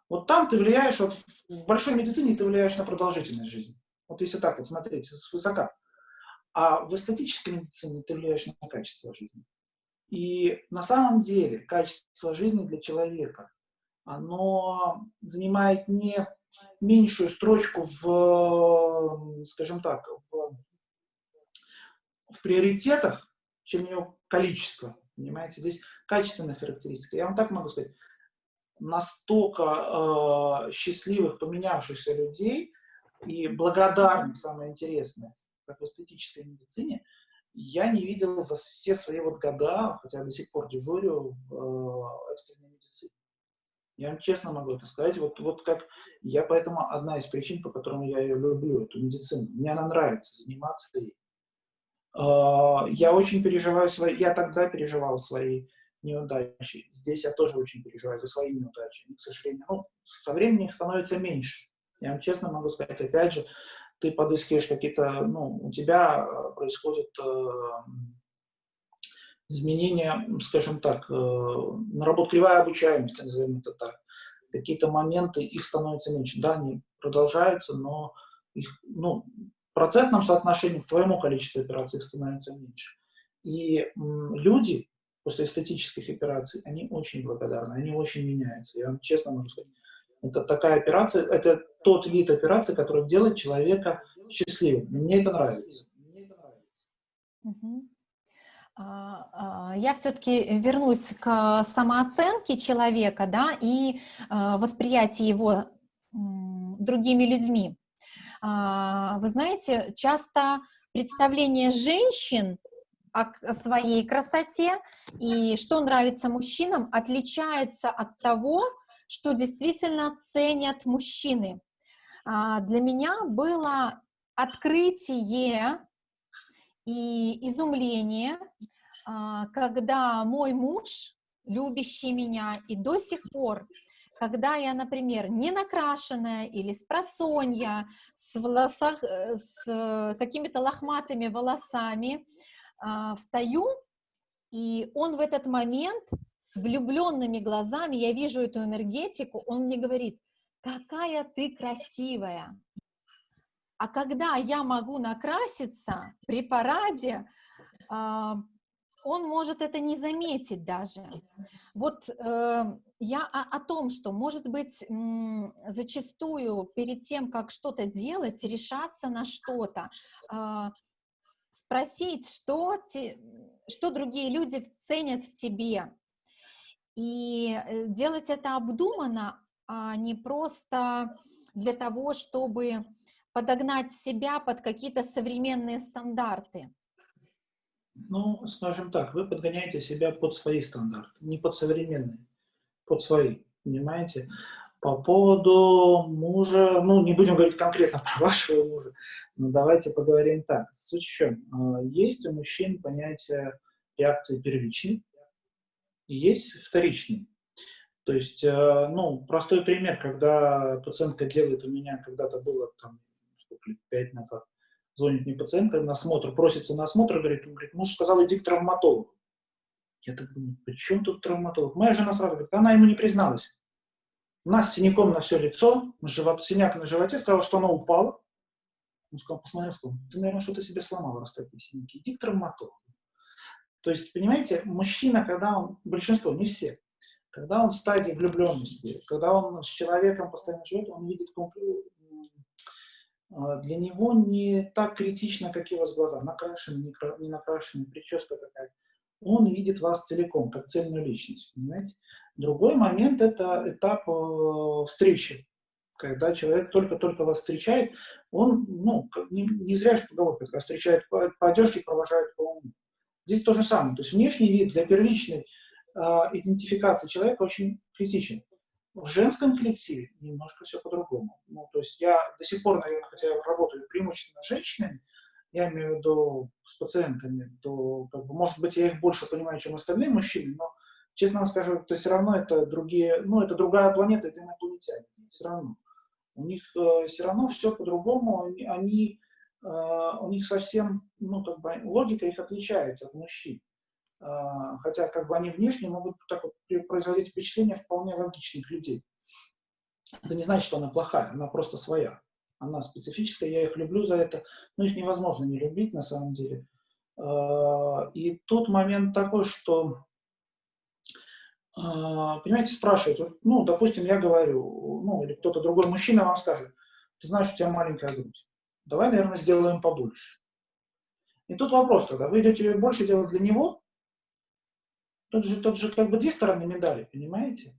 Вот там ты влияешь, вот в большой медицине ты влияешь на продолжительность жизни. Вот если так вот смотреть, высока. А в эстетической медицине ты влияешь на качество жизни. И на самом деле качество жизни для человека оно занимает не меньшую строчку в, скажем так, в, в приоритетах, чем ее количество. Понимаете, здесь качественная характеристика. Я вам так могу сказать, настолько э, счастливых, поменявшихся людей и благодарных, самое интересное, как в эстетической медицине, я не видел за все свои вот года, хотя до сих пор дежурю в э, экстренной медицине. Я вам честно могу это сказать. Вот, вот как я поэтому одна из причин, по которым я ее люблю, эту медицину. Мне она нравится, заниматься ей. А, я очень переживаю свои, я тогда переживал свои неудачи. Здесь я тоже очень переживаю за свои неудачи. И, к сожалению, ну, со временем их становится меньше. Я вам честно могу сказать, опять же, ты подыскиваешь какие-то, ну, у тебя происходит э, изменения, скажем так, э, наработкливая обучаемость, назовем это так. Какие-то моменты, их становится меньше. Да, они продолжаются, но их, ну, процентном соотношении к твоему количеству операций становится меньше. И люди после эстетических операций, они очень благодарны, они очень меняются. Я вам честно могу сказать, это такая операция, это тот вид операции, который делает человека счастливым. Мне это нравится. А, а, я все-таки вернусь к самооценке человека, да, и а, восприятии его другими людьми. Вы знаете, часто представление женщин о своей красоте и что нравится мужчинам отличается от того, что действительно ценят мужчины. Для меня было открытие и изумление, а, когда мой муж, любящий меня, и до сих пор, когда я, например, не накрашенная или с просонья, с, волосах, э, с какими-то лохматыми волосами, а, встаю, и он в этот момент с влюбленными глазами, я вижу эту энергетику, он мне говорит, какая ты красивая, а когда я могу накраситься при параде, а, он может это не заметить даже. Вот э, я о, о том, что, может быть, зачастую перед тем, как что-то делать, решаться на что-то, э, спросить, что, те, что другие люди ценят в тебе, и э, делать это обдуманно, а не просто для того, чтобы подогнать себя под какие-то современные стандарты? Ну, скажем так, вы подгоняете себя под свои стандарты, не под современные, под свои, понимаете? По поводу мужа, ну, не будем говорить конкретно про вашего мужа, но давайте поговорим так. Суть в чем? А, есть у мужчин понятие реакции первичной, есть вторичной. То есть, э, ну, простой пример, когда пациентка делает у меня, когда-то было там лет пять назад, звонит мне пациентка на осмотр, просится на осмотр, говорит, он говорит, муж сказал, иди к травматологу. Я так думаю, при чем тут травматолог? Моя жена сразу говорит, она ему не призналась. У нас синяком на все лицо, живот, синяк на животе, сказала, что она упала. Он сказал, посмотрел, сказал, ты, наверное, что-то себе сломал, раз такие синяки. Иди к травматологу. То есть, понимаете, мужчина, когда он, большинство, не все, когда он в стадии влюбленности, когда он с человеком постоянно живет, он видит для него не так критично, как его глаза, накрашены, не накрашены, прическа какая он видит вас целиком, как цельную личность, понимаете? Другой момент – это этап э, встречи, когда человек только-только вас встречает, он, ну, не, не зря же поговорка, когда встречает по, по одежке, провожает по уму. Здесь то же самое, то есть внешний вид для первичной э, идентификации человека очень критичен. В женском коллективе немножко все по-другому. Ну, то есть я до сих пор, наверное, хотя я работаю преимущественно с женщинами, я имею в виду с пациентами, то, как бы, может быть, я их больше понимаю, чем остальные мужчины, но, честно вам скажу, то все равно это другие, ну, это другая планета, это инопланетяне, все равно. У них э, все равно все по-другому, они, они э, у них совсем, ну, как бы, логика их отличается от мужчин. Э, хотя, как бы, они внешне могут так вот производить впечатление вполне логичных людей. Это не значит, что она плохая, она просто своя она специфическая, я их люблю за это, но их невозможно не любить на самом деле. А, и тут момент такой, что, а, понимаете, спрашивают, ну, допустим, я говорю, ну, или кто-то другой мужчина вам скажет, ты знаешь, у тебя маленькая грудь, давай, наверное, сделаем побольше. И тут вопрос тогда, вы идете ее больше делать для него, тут же, тут же как бы две стороны медали, понимаете?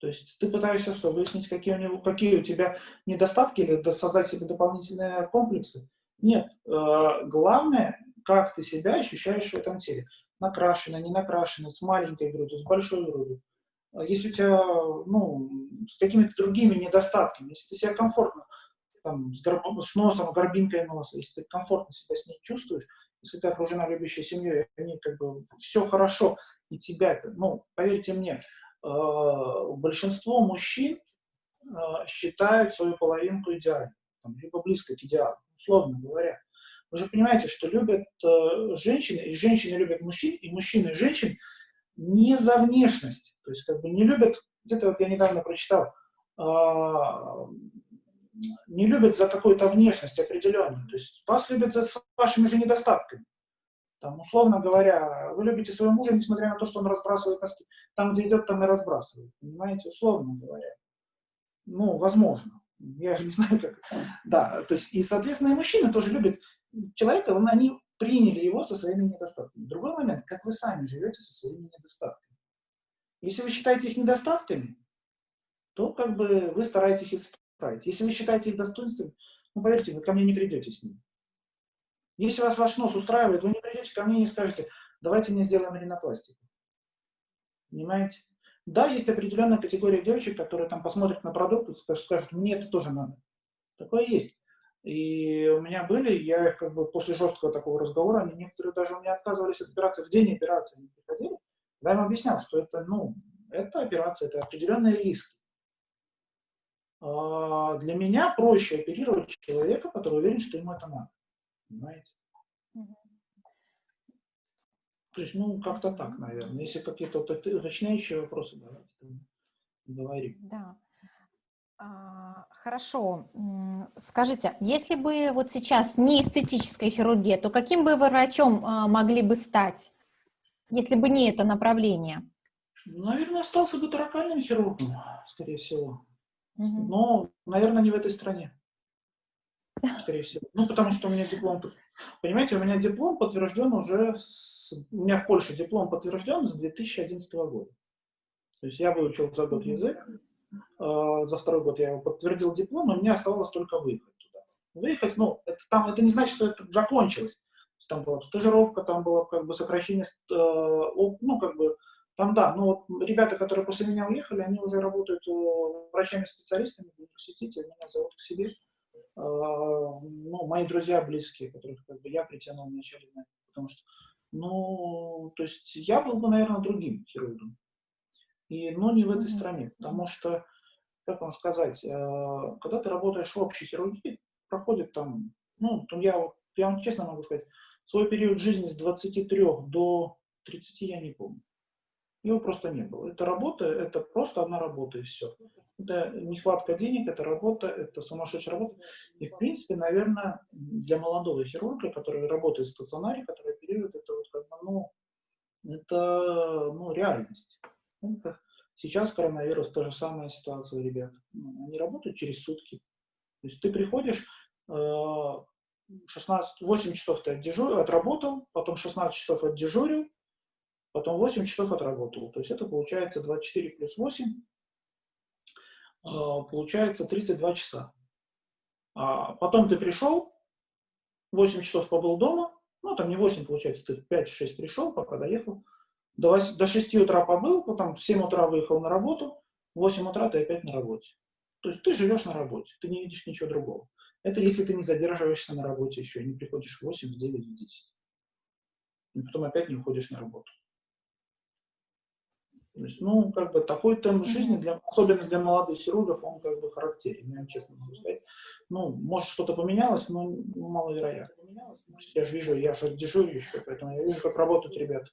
То есть ты пытаешься что, выяснить, какие у, него, какие у тебя недостатки или создать себе дополнительные комплексы? Нет. Э, главное, как ты себя ощущаешь в этом теле. Накрашено, не накрашено, с маленькой грудью, с большой грудью. А если у тебя, ну, с какими-то другими недостатками, если ты себя комфортно, там, с, горб, с носом, горбинкой носа, если ты комфортно себя с ней чувствуешь, если ты окружена любящей семьей, они как бы все хорошо, и тебя, ну, поверьте мне, Э, большинство мужчин э, считают свою половинку идеальной, либо близко к идеалу, условно говоря. Вы же понимаете, что любят э, женщины, и женщины любят мужчин, и мужчины и женщин не за внешность. То есть как бы не любят, где-то вот я недавно прочитал, не любят за какую-то внешность определенную. То есть вас любят за вашими же недостатками. Там, условно говоря, вы любите своего мужа, несмотря на то, что он разбрасывает носки. Там, где идет, там и разбрасывает. Понимаете, условно говоря. Ну, возможно. Я же не знаю, как. Да, то есть, и, соответственно, и мужчины тоже любят человека, он, они приняли его со своими недостатками. Другой момент, как вы сами живете со своими недостатками. Если вы считаете их недостатками, то как бы вы стараетесь их исправить. Если вы считаете их достоинствами, ну, поверьте, вы ко мне не придете с ними. Если вас ваш нос устраивает, вы не придете ко мне и не скажете, давайте мне сделаем ринопластику. Понимаете? Да, есть определенная категория девочек, которые там посмотрят на продукт и скажут, мне это тоже надо. Такое есть. И у меня были, я их как бы после жесткого такого разговора, они некоторые даже у меня отказывались от операции, в день операции они приходили, я им объяснял, что это, ну, это операция, это определенные риски. А для меня проще оперировать человека, который уверен, что ему это надо. Понимаете? То есть, ну, как-то так, наверное. Если какие-то уточняющие вопросы, давайте говорим. Да. А, хорошо. Скажите, если бы вот сейчас не эстетическая хирургия, то каким бы вы врачом а, могли бы стать, если бы не это направление? Наверное, остался бы таракальным хирургом, скорее всего. Угу. Но, наверное, не в этой стране скорее всего. Ну, потому что у меня диплом, понимаете, у меня диплом подтвержден уже, с, у меня в Польше диплом подтвержден с 2011 года. То есть я выучил за год язык, э, за второй год я его подтвердил диплом, и мне оставалось только выехать туда. Выехать, ну, это, там, это не значит, что это закончилось. Там была стажировка, там было как бы сокращение, э, ну, как бы, там, да, ну, вот ребята, которые после меня уехали, они уже работают э, врачами-специалистами в университете, меня зовут к себе. А, ну, мои друзья близкие, которых как бы я притянул вначале, потому что, ну, то есть я был бы, наверное, другим хирургом. И, но не в этой стране, потому что, как вам сказать, э, когда ты работаешь в общей хирургии, проходит там Ну, я, я вам честно могу сказать, свой период жизни с 23 до 30 я не помню. Его просто не было. Это работа, это просто одна работа и все. Это нехватка денег, это работа, это сумасшедшая работа. И, в принципе, наверное, для молодого хирурга, который работает в стационаре, который оперирует, это вот как бы, ну, это, ну, реальность. Это, сейчас коронавирус, та же самая ситуация, ребят. Ну, они работают через сутки. То есть ты приходишь, 16, э, 8 часов ты отдежу, отработал, потом 16 часов отдежурил, потом 8 часов отработал. То есть это получается 24 плюс 8, а, получается 32 часа. А потом ты пришел, 8 часов побыл дома, ну там не 8 получается, ты в 5-6 пришел, пока доехал, до, 8, до 6 утра побыл, потом в 7 утра выехал на работу, в 8 утра ты опять на работе. То есть ты живешь на работе, ты не видишь ничего другого. Это если ты не задерживаешься на работе еще, не приходишь в 8, в 9, в 10. И потом опять не уходишь на работу. То есть, ну, как бы такой темп жизни, для, особенно для молодых хирургов, он как бы характерен, я честно могу сказать. Ну, может, что-то поменялось, но ну, маловероятно. Я же вижу, я же дежурю еще, поэтому я вижу, как работают ребята.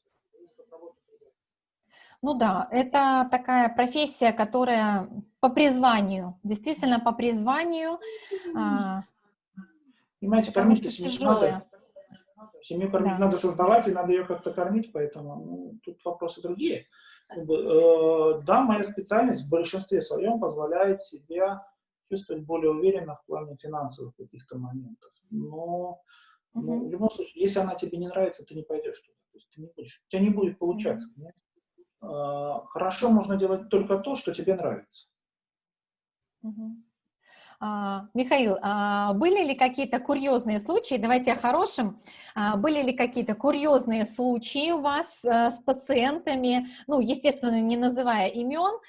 Ну да, это такая профессия, которая по призванию, действительно по призванию. А, Понимаете, кормить семью надо. Семью кормить да. надо создавать, и надо ее как-то кормить, поэтому ну, тут вопросы другие. Э, да, моя специальность в большинстве своем позволяет себя чувствовать более уверенно в плане финансовых каких-то моментов. Но uh -huh. ну, в любом случае, если она тебе не нравится, ты не пойдешь туда. То есть ты не будешь, у тебя не будет получаться. Uh -huh. Хорошо можно делать только то, что тебе нравится. Uh -huh. А, Михаил, а были ли какие-то курьезные случаи, давайте о хорошем, а, были ли какие-то курьезные случаи у вас э, с пациентами, ну, естественно, не называя имен,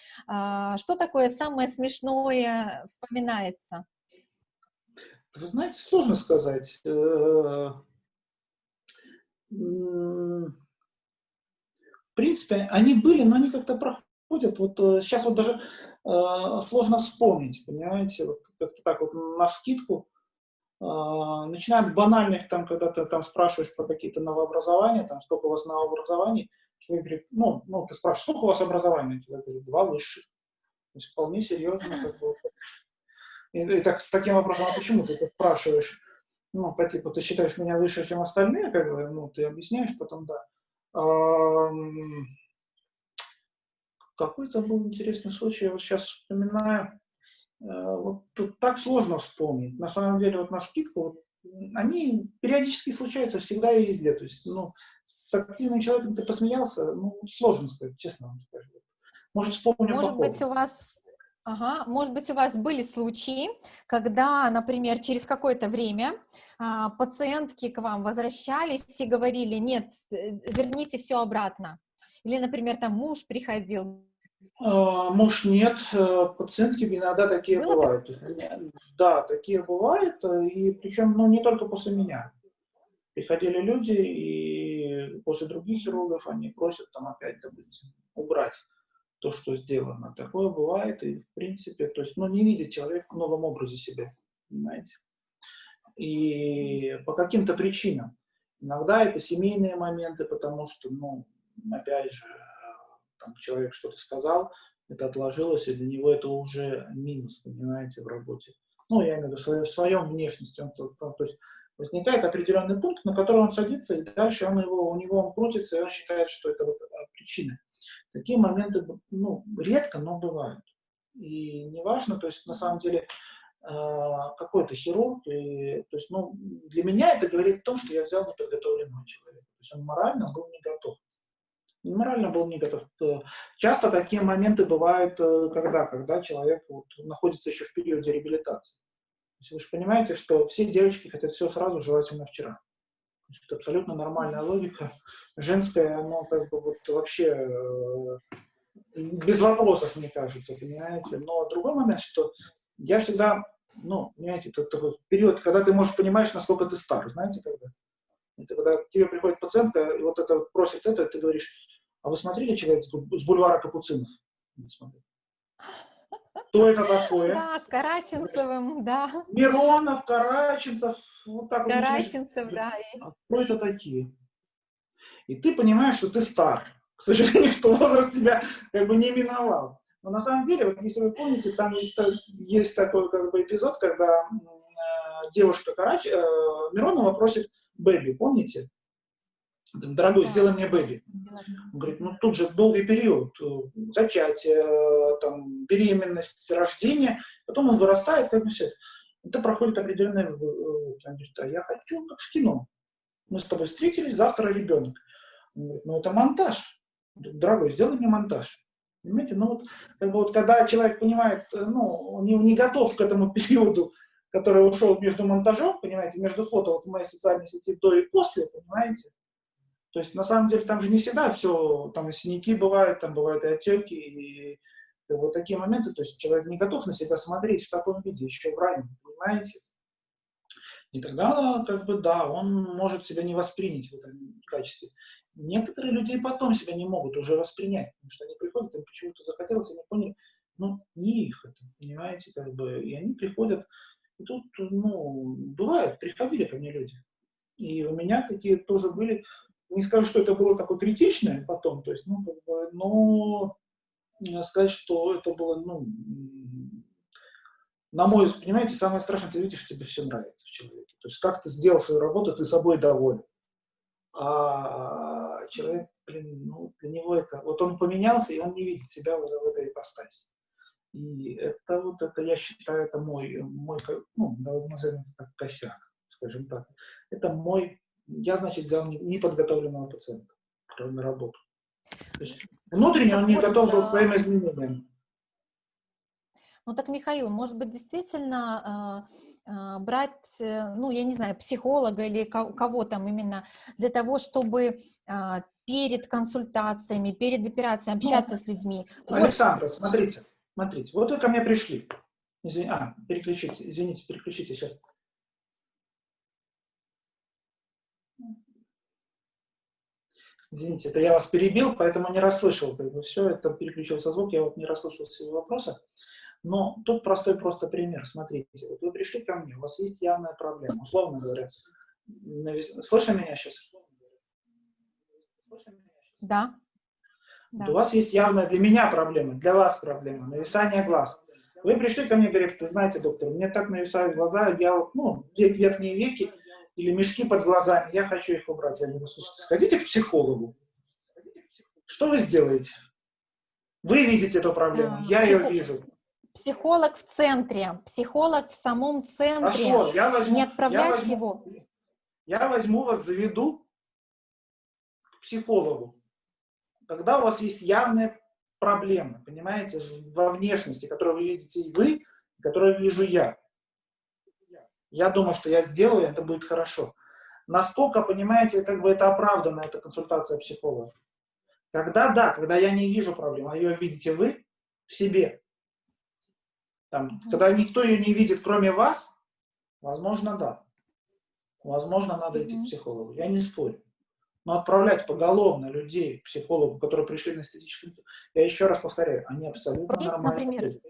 что такое самое смешное вспоминается? Вы знаете, сложно сказать. Э, в принципе, они были, но они как-то проходят. Вот сейчас э, вот даже сложно вспомнить, понимаете, вот как-то так вот на скидку. Э, начиная от банальных, там, когда ты там спрашиваешь про какие-то новообразования, там, сколько у вас новообразований, человек ну, ну, ты спрашиваешь, сколько у вас образований? Тебе говорят, два высших. То есть вполне серьезно. Как бы. и, и так, с таким вопросом, а почему ты это спрашиваешь? Ну, по типу, ты считаешь меня выше, чем остальные, как бы, ну, ты объясняешь потом, да. Какой-то был интересный случай, я вот сейчас вспоминаю, э, вот тут так сложно вспомнить. На самом деле, вот на скидку, вот, они периодически случаются всегда и везде. То есть, ну, с активным человеком ты посмеялся, ну, сложно сказать, честно вам скажу. Может, вспомню Может быть, у вас Ага, может быть, у вас были случаи, когда, например, через какое-то время а, пациентки к вам возвращались и говорили, нет, э, верните все обратно. Или, например, там муж приходил. А, муж нет, э, пациентки иногда такие Было бывают. Так? Да, такие бывают, э, и причем ну, не только после меня. Приходили люди, и после других хирургов они просят там опять, допустим, убрать то, что сделано. Такое бывает, и в принципе, то есть, ну, не видит человек в новом образе себя, понимаете? И по каким-то причинам. Иногда это семейные моменты, потому что, ну, опять же, там, человек что-то сказал, это отложилось, и для него это уже минус, понимаете, в работе. Ну, я имею в виду в своем внешности. Он, то, то, есть возникает определенный пункт, на который он садится, и дальше он его, у него он крутится, и он считает, что это вот причина. Такие моменты, ну, редко, но бывают. И неважно, то есть на самом деле а, какой-то хирург, и, то есть, ну, для меня это говорит о том, что я взял неподготовленного человека. То есть он морально был не готов морально был не готов. Э, часто такие моменты бывают, э, когда, когда человек вот находится еще в периоде реабилитации. Вы же понимаете, что все девочки хотят все сразу, желательно вчера. Это абсолютно нормальная логика. Женская, оно как бы вот вообще э, без вопросов, мне кажется, понимаете. Но другой момент, что я всегда, ну, понимаете, это такой период, когда ты можешь понимаешь, насколько ты стар, знаете, когда? Это когда к тебе приходит пациентка, и вот это просит это, ты говоришь, а вы смотрели человек с бульвара Капуцинов? Кто это такое? Да, с Караченцевым, да. Миронов, Караченцев, вот так вот Караченцев, да. А кто это такие? И ты понимаешь, что ты стар. К сожалению, что возраст тебя как бы не миновал. Но на самом деле, вот если вы помните, там есть, есть такой как бы эпизод, когда э, девушка Карач... э, Миронова просит Бэби, помните? Дорогой, сделай мне Бэби. Он говорит, ну тут же долгий период, э, зачатие, э, там, беременность, рождение, потом он вырастает, как бы все. Это проходит определенное... в- э, Он говорит, а я хочу, как в кино. Мы с тобой встретились, завтра ребенок. Он говорит, ну это монтаж. Он Дорогой, сделай мне монтаж. Понимаете, ну вот, как бы вот когда человек понимает, ну, он не, не готов к этому периоду, который ушел между монтажом, понимаете, между фото вот в моей социальной сети до и после, понимаете, то есть, на самом деле, там же не всегда все, там и синяки бывают, там бывают и отеки, и вот такие моменты, то есть человек не готов на себя смотреть в таком виде, еще в раннем, понимаете? И тогда, как бы, да, он может себя не воспринять в этом качестве. Некоторые люди и потом себя не могут уже воспринять, потому что они приходят, им почему-то захотелось, они поняли, ну, не их это, понимаете, как бы, и они приходят, и тут, ну, бывает, приходили ко мне люди, и у меня такие тоже были, не скажу, что это было такое критичное потом, то есть, ну, как бы, но э, сказать, что это было, ну, на мой взгляд, понимаете, самое страшное, ты видишь, что тебе все нравится в человеке. То есть, как ты сделал свою работу, ты собой доволен. А человек, блин, ну, для него это, вот он поменялся, и он не видит себя в, в этой ипостаси. И это вот, это, я считаю, это мой, мой, ну, это так, косяк, скажем так. Это мой, я, значит, взял не- неподготовленного пациента на работу. То есть внутренне он не вот, готов был а, к своим изменениям. Ну так, Михаил, может быть, действительно э, э, брать, э, ну, я не знаю, психолога или ко- кого там именно, для того, чтобы э, перед консультациями, перед операцией общаться с людьми. больше- Александра, смотрите, смотрите, вот вы ко мне пришли. Извини- а, переключите, извините, переключите сейчас. Извините, это я вас перебил, поэтому не расслышал. Как бы все, это переключился звук, я вот не расслышал все вопросы. Но тут простой просто пример. Смотрите, вот вы пришли ко мне, у вас есть явная проблема, условно говоря. Слышно меня сейчас? Да. Да. У вас есть явная для меня проблема, для вас проблема, нависание глаз. Вы пришли ко мне и говорите, знаете, доктор, мне так нависают глаза, я вот, ну, верхние веки или мешки под глазами, я хочу их убрать. Я говорю, слушайте, сходите к психологу. Что вы сделаете? Вы видите эту проблему, А, я ее психо- вижу. Психолог в центре, психолог в самом центре. Хорошо, я возьму, Не я отправлять возьму- его. Я возьму вас, заведу к психологу. Когда у вас есть явная проблема, понимаете, во внешности, которую вы видите и вы, которую вижу я. Я думаю, что я сделаю, это будет хорошо. Насколько, понимаете, как бы это оправдано, эта консультация психолога? Когда, да, когда я не вижу проблемы, а ее видите вы в себе. Там. Когда никто ее не видит, кроме вас, возможно, да. Возможно, надо идти к психологу. Я не спорю. Но отправлять поголовно людей к психологу, которые пришли на эстетическую... Я еще раз повторяю, они абсолютно Есть, нормальные например, люди.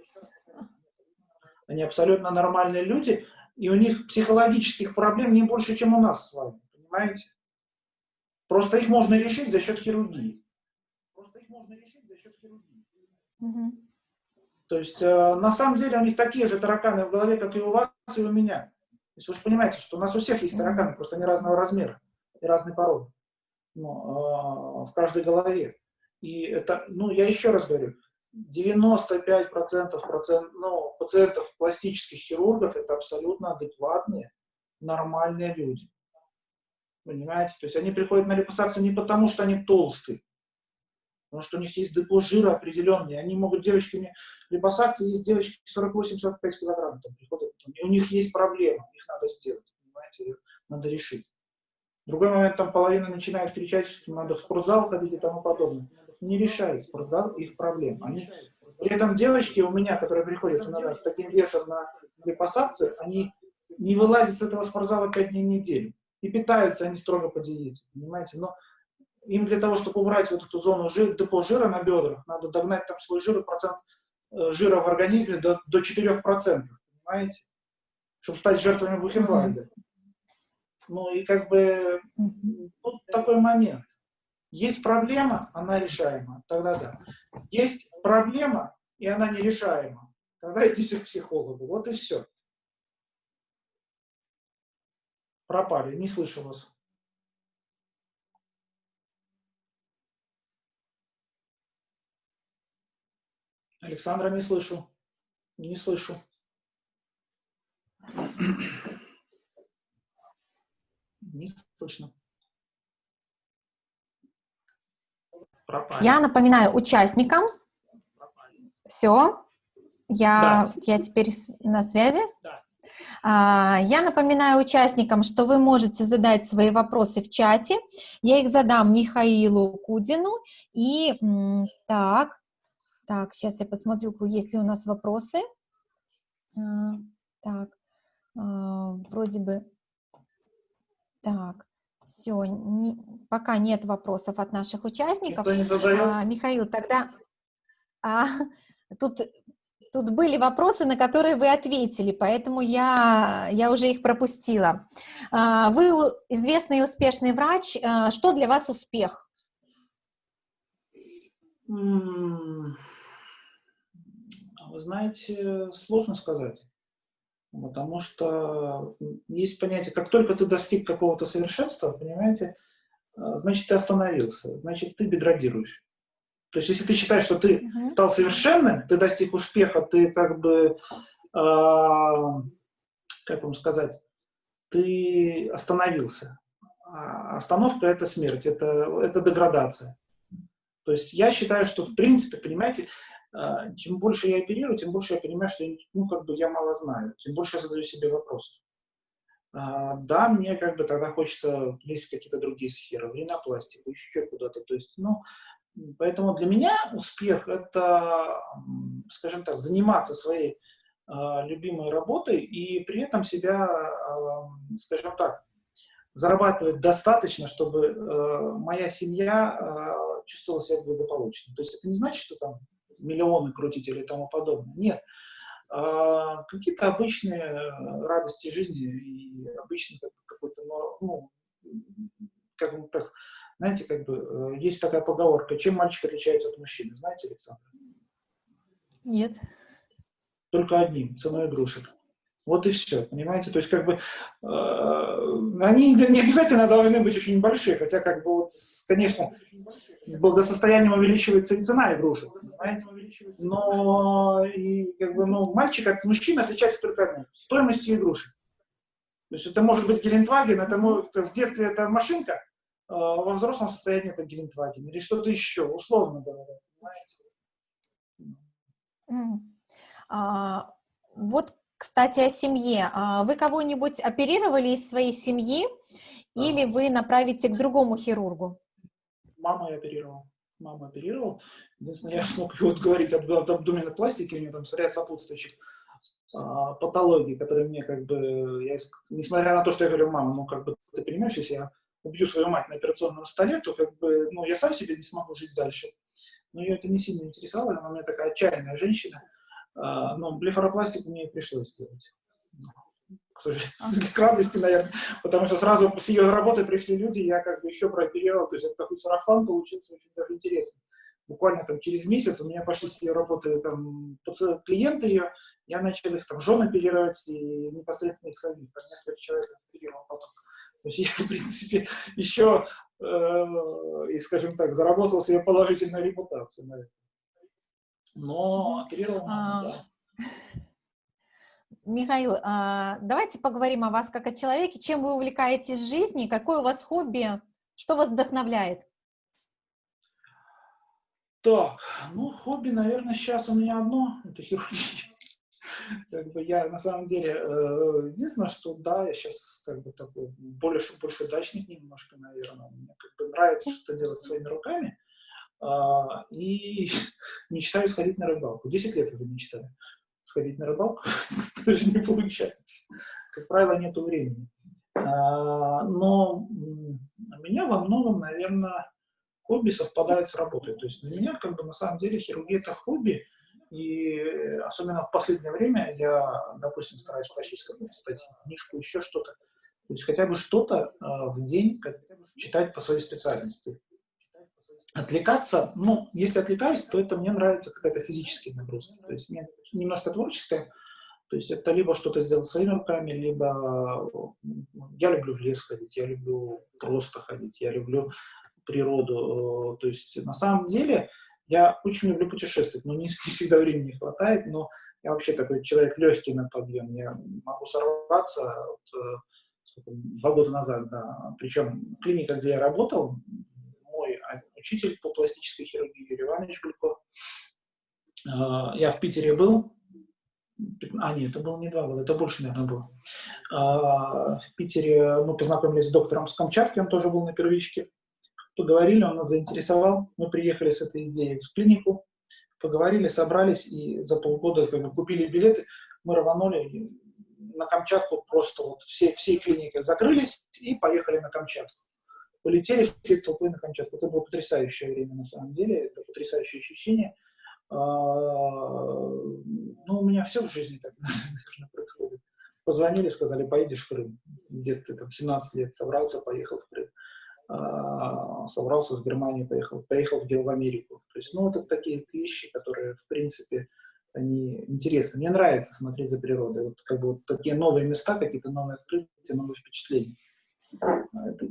Они абсолютно нормальные люди, и у них психологических проблем не больше, чем у нас с вами. Понимаете? Просто их можно решить за счет хирургии. Просто их можно решить за счет хирургии. Мгм. То есть, э, на самом деле, у них такие же тараканы в голове, как и у вас, и у меня. То есть, вы же понимаете, что у нас у всех есть тараканы, просто они разного размера и разной породы. Ну, э, в каждой голове. И это, ну, я еще раз говорю, 95% процент, ну, пациентов пластических хирургов это абсолютно адекватные, нормальные люди. Понимаете? То есть они приходят на липосакцию не потому, что они толстые, потому что у них есть депо жира определенный. Они могут, девочки, мне есть девочки 48-45 килограмм, там приходят, и у них есть проблема, их надо сделать, понимаете, их надо решить. В другой момент там половина начинает кричать, что надо в спортзал ходить и тому подобное. Не решает спортзал их проблем. Они, при этом девочки у меня, которые приходят иногда с таким весом на липосакцию, они не вылазят с этого спортзала 5 дней в неделю. И питаются они строго по диете, понимаете? Но им для того, чтобы убрать вот эту зону жира, депо жира на бедрах, надо догнать там свой жир процент э, жира в организме до, до 4%, понимаете? Чтобы стать жертвами Бухенвальда. Ну и как бы вот такой момент. Есть проблема, она решаема, тогда да. Есть проблема, и она нерешаема, тогда идите к психологу. Вот и все. Пропали, не слышу вас. Александра, не слышу. Не слышу. Не слышно. Пропали. Я напоминаю участникам. Все. Я, да. я теперь на связи. Да. А, я напоминаю участникам, что вы можете задать свои вопросы в чате. Я их задам Михаилу Кудину. И так, так, сейчас я посмотрю, есть ли у нас вопросы. А, так, а, вроде бы... Так, все, не, пока нет вопросов от наших участников. А, Михаил, тогда... А, тут, тут были вопросы, на которые вы ответили, поэтому я, я уже их пропустила. А, вы известный и успешный врач. А, что для вас успех? Вы знаете, сложно сказать. Потому что есть понятие, как только ты достиг какого-то совершенства, понимаете, а, значит, ты остановился, значит, ты деградируешь. То есть, если ты считаешь, что ты uh -huh. стал совершенным, ты достиг успеха, ты как бы, э, как вам сказать, ты остановился. А остановка – это смерть, это, это деградация. То есть, я считаю, что, в принципе, понимаете, чем больше я оперирую, тем больше я понимаю, что ну, как бы я мало знаю, тем больше я задаю себе вопросов. А, да, мне как бы тогда хочется лезть в какие-то другие сферы, в ринопластику, еще куда-то. То есть, ну, поэтому для меня успех – это, скажем так, заниматься своей э, любимой работой и при этом себя, скажем так, зарабатывать достаточно, чтобы э, моя семья чувствовала себя благополучно. То есть это не значит, что там миллионы крутить или тому подобное. Нет. А, какие-то обычные э, радости жизни и обычный какой-то, ну, как бы так, знаете, как бы, э, есть такая поговорка, чем мальчик отличается от мужчины, знаете, Александр? Нет. Только одним, ценой игрушек. Вот и все, понимаете? То есть, как бы, э, они не обязательно должны быть очень большие, хотя, как бы, вот, конечно, с благосостоянием увеличивается и цена игрушек, знаете? Но, и, как бы, ну, мальчик от мужчины отличается только одним – стоимостью игрушек. То есть, это может быть Гелендваген, это может, в детстве это машинка, э, во взрослом состоянии это Гелендваген, или что-то еще, условно говоря, понимаете? Mm. А, вот кстати, о семье. А вы кого-нибудь оперировали из своей семьи или вы направите к другому хирургу? Мама я оперировал. Мама оперировал. Единственное, я смог вот говорить об, об абдоменной пластике, у нее там ряд сопутствующих а, патологий, которые мне как бы, я, несмотря на то, что я говорю, мама, ну как бы, ты понимаешь, если я убью свою мать на операционном столе, то как бы, ну, я сам себе не смогу жить дальше. Но ее это не сильно интересовало, она у меня такая отчаянная женщина, но блефаропластику мне пришлось сделать. К сожалению, к радости, наверное, потому что сразу с ее работы пришли люди, я как бы еще прооперировал, то есть это такой сарафан получился очень даже интересно. Буквально там через месяц у меня пошли с ее работы там клиенты ее, я начал их там жен оперировать и непосредственно их самих, там несколько человек оперировал потом. То есть я, в принципе, еще, э, и, скажем так, заработал себе положительную репутацию, наверное но оперировал а, да. Михаил, а, давайте поговорим о вас как о человеке. Чем вы увлекаетесь в жизни? Какое у вас хобби? Что вас вдохновляет? Так, ну, хобби, наверное, сейчас у меня одно, это хирургия. Как бы я, на самом деле, э, единственное, что, да, я сейчас как бы такой больше, больше дачник немножко, наверное. Мне как бы нравится что-то делать своими руками. А, и мечтаю сходить на рыбалку. Десять лет уже мечтаю сходить на рыбалку, даже не получается. Как правило, нету времени. А, но у меня во многом, наверное, хобби совпадает с работой. То есть для меня, как бы, на самом деле, хирургия – это хобби, И особенно в последнее время я, допустим, стараюсь прочесть какую-то статью, книжку, еще что-то. То есть хотя бы что-то э, в день читать по своей специальности. Отвлекаться, ну, если отвлекаюсь, то это мне нравится какая-то физическая нагрузка. То есть немножко творческая, то есть это либо что-то сделать своими руками, либо я люблю в лес ходить, я люблю просто ходить, я люблю природу. То есть на самом деле я очень люблю путешествовать, но не, всегда времени хватает, но я вообще такой человек легкий на подъем. Я могу сорваться вот, э, два года назад, да. Причем клиника, где я работал, учитель по пластической хирургии Юрий Иванович Гулько, э, я в Питере был, а, нет, это было не два года, это больше, наверное, было. А, в Питере мы познакомились с доктором с Камчатки, он тоже был на первичке. Поговорили, он нас заинтересовал, мы приехали с этой идеей в клинику, поговорили, собрались и за полгода как бы, купили билеты, мы рванули на Камчатку, просто вот все, все клиники закрылись и поехали на Камчатку. Полетели все толпы на Камчатку. Это было потрясающее время на самом деле, это потрясающее ощущение. А, ну, у меня все в жизни так, наверное, происходит. Позвонили, сказали, поедешь в Крым. В детстве, там, 17 лет собрался, поехал в Крым. А, собрался с Германии, поехал, поехал в, Америку. То есть, ну, это такие вещи, которые, в принципе, они интересны. Мне нравится смотреть за природой. Вот как бы вот такие новые места, какие-то новые открытия, новые впечатления.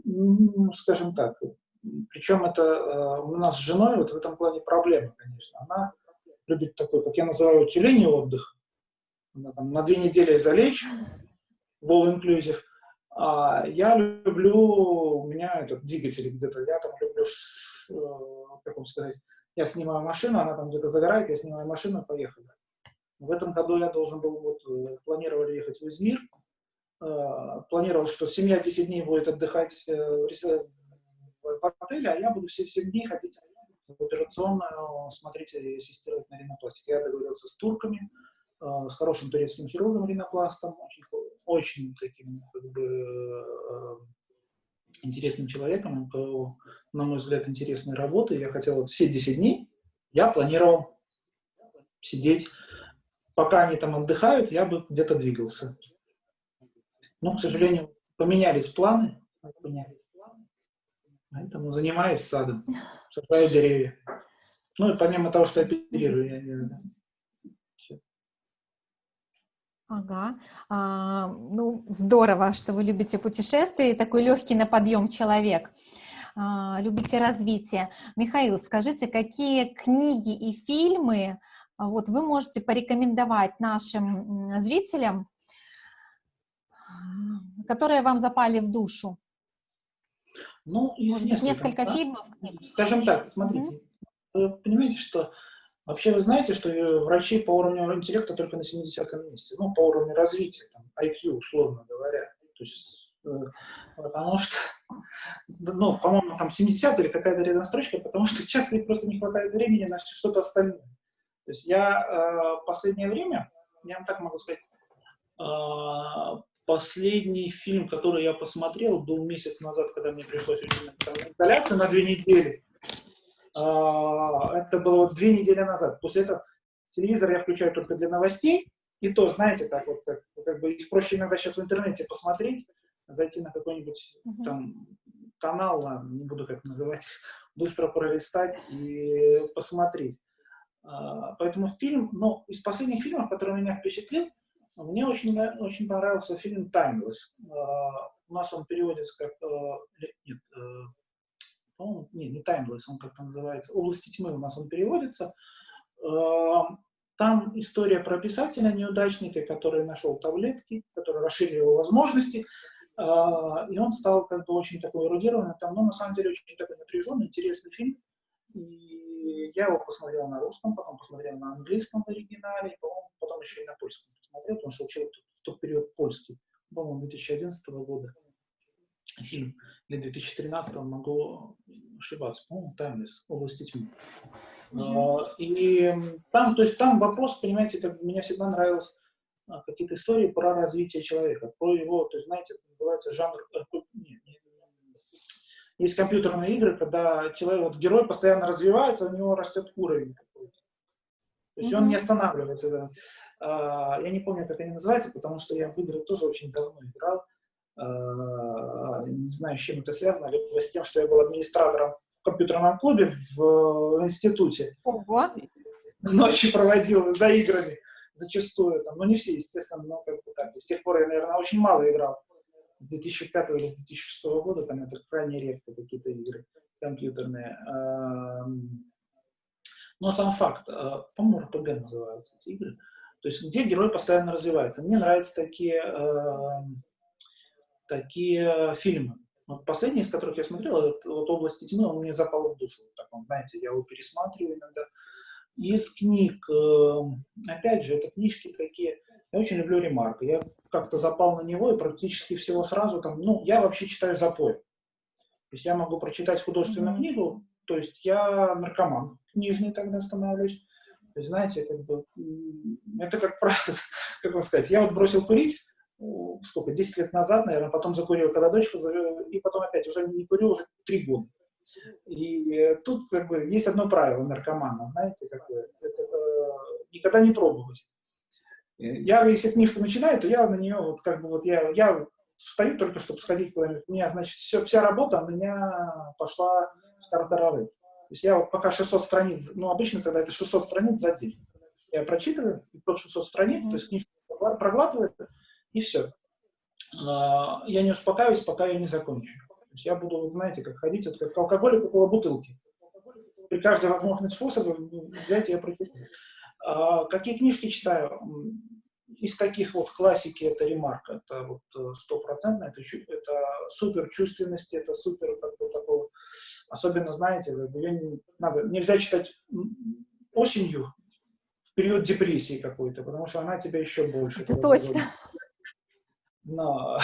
Ну, скажем так. Причем это э, у нас с женой вот в этом плане проблема, конечно. Она любит такой, как я называю, тюленей отдых. Она, там, на две недели залечь в all inclusive, а я люблю, у меня этот двигатель где-то, я там люблю, э, как вам сказать, я снимаю машину, она там где-то загорает, я снимаю машину, поехали. В этом году я должен был, вот, э, планировали ехать в Измир, планировал, что семья 10 дней будет отдыхать в отеле, а я буду все 7 дней ходить в операционную, смотреть и ассистировать на ринопластике. Я договорился с турками, с хорошим турецким хирургом ринопластом, очень очень таким, как бы, э, интересным человеком, у кого, на мой взгляд, интересные работы. Я хотел вот все 10 дней, я планировал сидеть, пока они там отдыхают, я бы где-то двигался. Но, к сожалению, поменялись планы, поэтому занимаюсь садом, сажаю деревья. Ну и помимо того, что оперирую, я Ага. А, ну, здорово, что вы любите путешествия и такой легкий на подъем человек. А, любите развитие. Михаил, скажите, какие книги и фильмы а, вот вы можете порекомендовать нашим зрителям, которые вам запали в душу? Ну, Может быть, несколько да? фильмов? Скажем так, смотрите, mm-hmm. вы понимаете, что Вообще вы знаете, что э, врачи по уровню интеллекта только на 70-м месте, ну, по уровню развития, там, IQ, условно говоря. То есть, э, потому что, ну, по-моему, там 70 или какая-то рядом строчка, потому что часто просто не хватает времени на что-то остальное. То есть я э, последнее время, я вам так могу сказать, э, последний фильм, который я посмотрел, был месяц назад, когда мне пришлось уйти на две недели. А, это было две недели назад. После этого телевизор я включаю только для новостей, и то, знаете, так вот, как, как бы их проще иногда сейчас в интернете посмотреть, зайти на какой-нибудь uh -huh. там канал, ладно, не буду как называть, быстро пролистать и посмотреть. А, поэтому фильм, ну, из последних фильмов, который меня впечатлил, мне очень, очень понравился фильм «Timeless». А, у нас он переводится как, э, нет, э, по-моему, не, не Timeless, он как-то называется, «Области тьмы» у нас он переводится. Эм, там история про писателя неудачника, который нашел таблетки, который расширил его возможности, и он стал как бы очень такой эрудированный, там, но ну, на самом деле очень такой напряженный, интересный фильм. И я его посмотрел на русском, потом посмотрел на английском в оригинале, потом, потом еще и на польском посмотрел, потому что учил в тот период польский, по-моему, 2011 года фильм или 2013 могу ошибаться, по-моему, Timeless, области тьмы. Uh, и там, то есть там вопрос, понимаете, как меня всегда нравилось а, какие-то истории про развитие человека, про его, то есть, знаете, называется жанр, э, нет, нет, есть компьютерные игры, когда человек, вот герой постоянно развивается, у него растет уровень какой-то. То есть mm-hmm. он не останавливается. А, я не помню, как они называются, потому что я в игры тоже очень давно играл. А, не знаю, с чем это связано, либо с тем, что я был администратором в компьютерном клубе в, в институте. Ого. Ночи проводил за играми зачастую. Там, ну, не все, естественно, но как бы так. С тех пор я, наверное, очень мало играл. С 2005 или с 2006 года там это крайне редко какие-то игры компьютерные. Но сам факт, а, по-моему, РПГ называются эти игры, то есть где герой постоянно развивается. Мне нравятся такие, такие фильмы. Вот последний из которых я смотрел, вот «Области тьмы», он мне запал в душу. Так, он, знаете, я его пересматриваю иногда. Из книг, опять же, это книжки такие, я очень люблю Ремарка. Я как-то запал на него и практически всего сразу там, ну, я вообще читаю запой. То есть я могу прочитать художественную книгу, то есть я наркоман книжный тогда становлюсь. То есть, знаете, как бы, это как правило, как вам сказать, я вот бросил курить, сколько, 10 лет назад, наверное, потом закурил, когда дочка, и потом опять, уже не курю уже 3 года. И тут как бы есть одно правило наркомана, знаете, какое, это, это никогда не пробовать. Я, если книжку начинаю, то я на нее, вот как бы вот я, я встаю только, чтобы сходить куда-нибудь. У меня, значит, все, вся работа у меня пошла в тартарары. То есть я вот пока 600 страниц, ну, обычно тогда это 600 страниц за день. Я прочитываю, и под 600 страниц, mm-hmm. то есть книжку проглатываю, и все. А, я не успокаиваюсь, пока я не закончу. То есть я буду, знаете, как ходить, вот как алкоголик около бутылки. При каждой возможной способе взять и прочитать. А, какие книжки читаю? Из таких вот классики это ремарка, это вот э, стопроцентно, это, это супер чувственности, это супер как бы, такого, особенно, знаете, ее не, надо, нельзя читать осенью, в период депрессии какой-то, потому что она тебя еще больше. Это точно. Но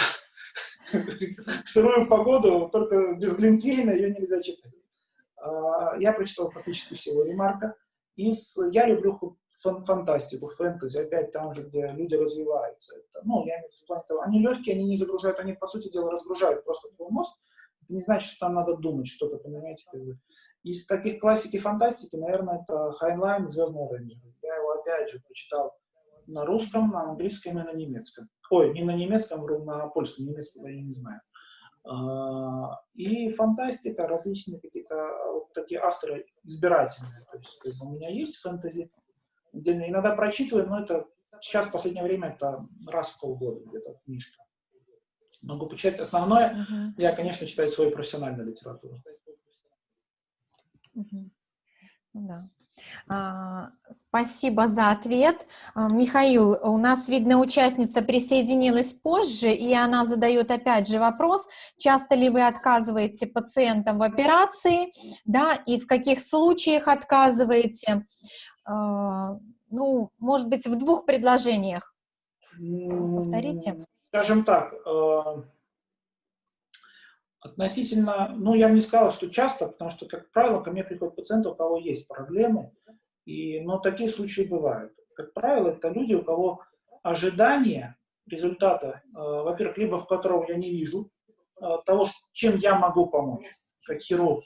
в сырую погоду, только без глинтвейна ее нельзя читать. А, я прочитал практически всего ремарка. Из, я люблю фантастику, фэнтези, опять там же, где люди развиваются. Это, ну, я имею в виду, того, они легкие, они не загружают, они, по сути дела, разгружают просто твой мозг. Это не значит, что там надо думать что-то, понимаете? Из таких классики фантастики, наверное, это Хайнлайн «Звездные рейнджеры». Я его, опять же, прочитал на русском, на английском и на немецком. Ой, не на немецком, на польском, немецком я не знаю. А, и фантастика, различные какие-то вот такие авторы избирательные. То есть у меня есть фэнтези, отдельно. Иногда прочитываю, но это сейчас, в последнее время, это раз в полгода где-то книжка. Могу почитать. Основное, uh-huh. я, конечно, читаю свою профессиональную литературу. Uh-huh. Да. А, спасибо за ответ. А, Михаил, у нас, видно, участница присоединилась позже, и она задает опять же вопрос, часто ли вы отказываете пациентам в операции, да, и в каких случаях отказываете? А, ну, может быть, в двух предложениях. Повторите. Скажем так, э, относительно, ну, я бы не сказала, что часто, потому что, как правило, ко мне приходят пациенты, у кого есть проблемы, и, но такие случаи бывают. Как правило, это люди, у кого ожидание результата, э, во-первых, либо в котором я не вижу того, чем я могу помочь, как хирург,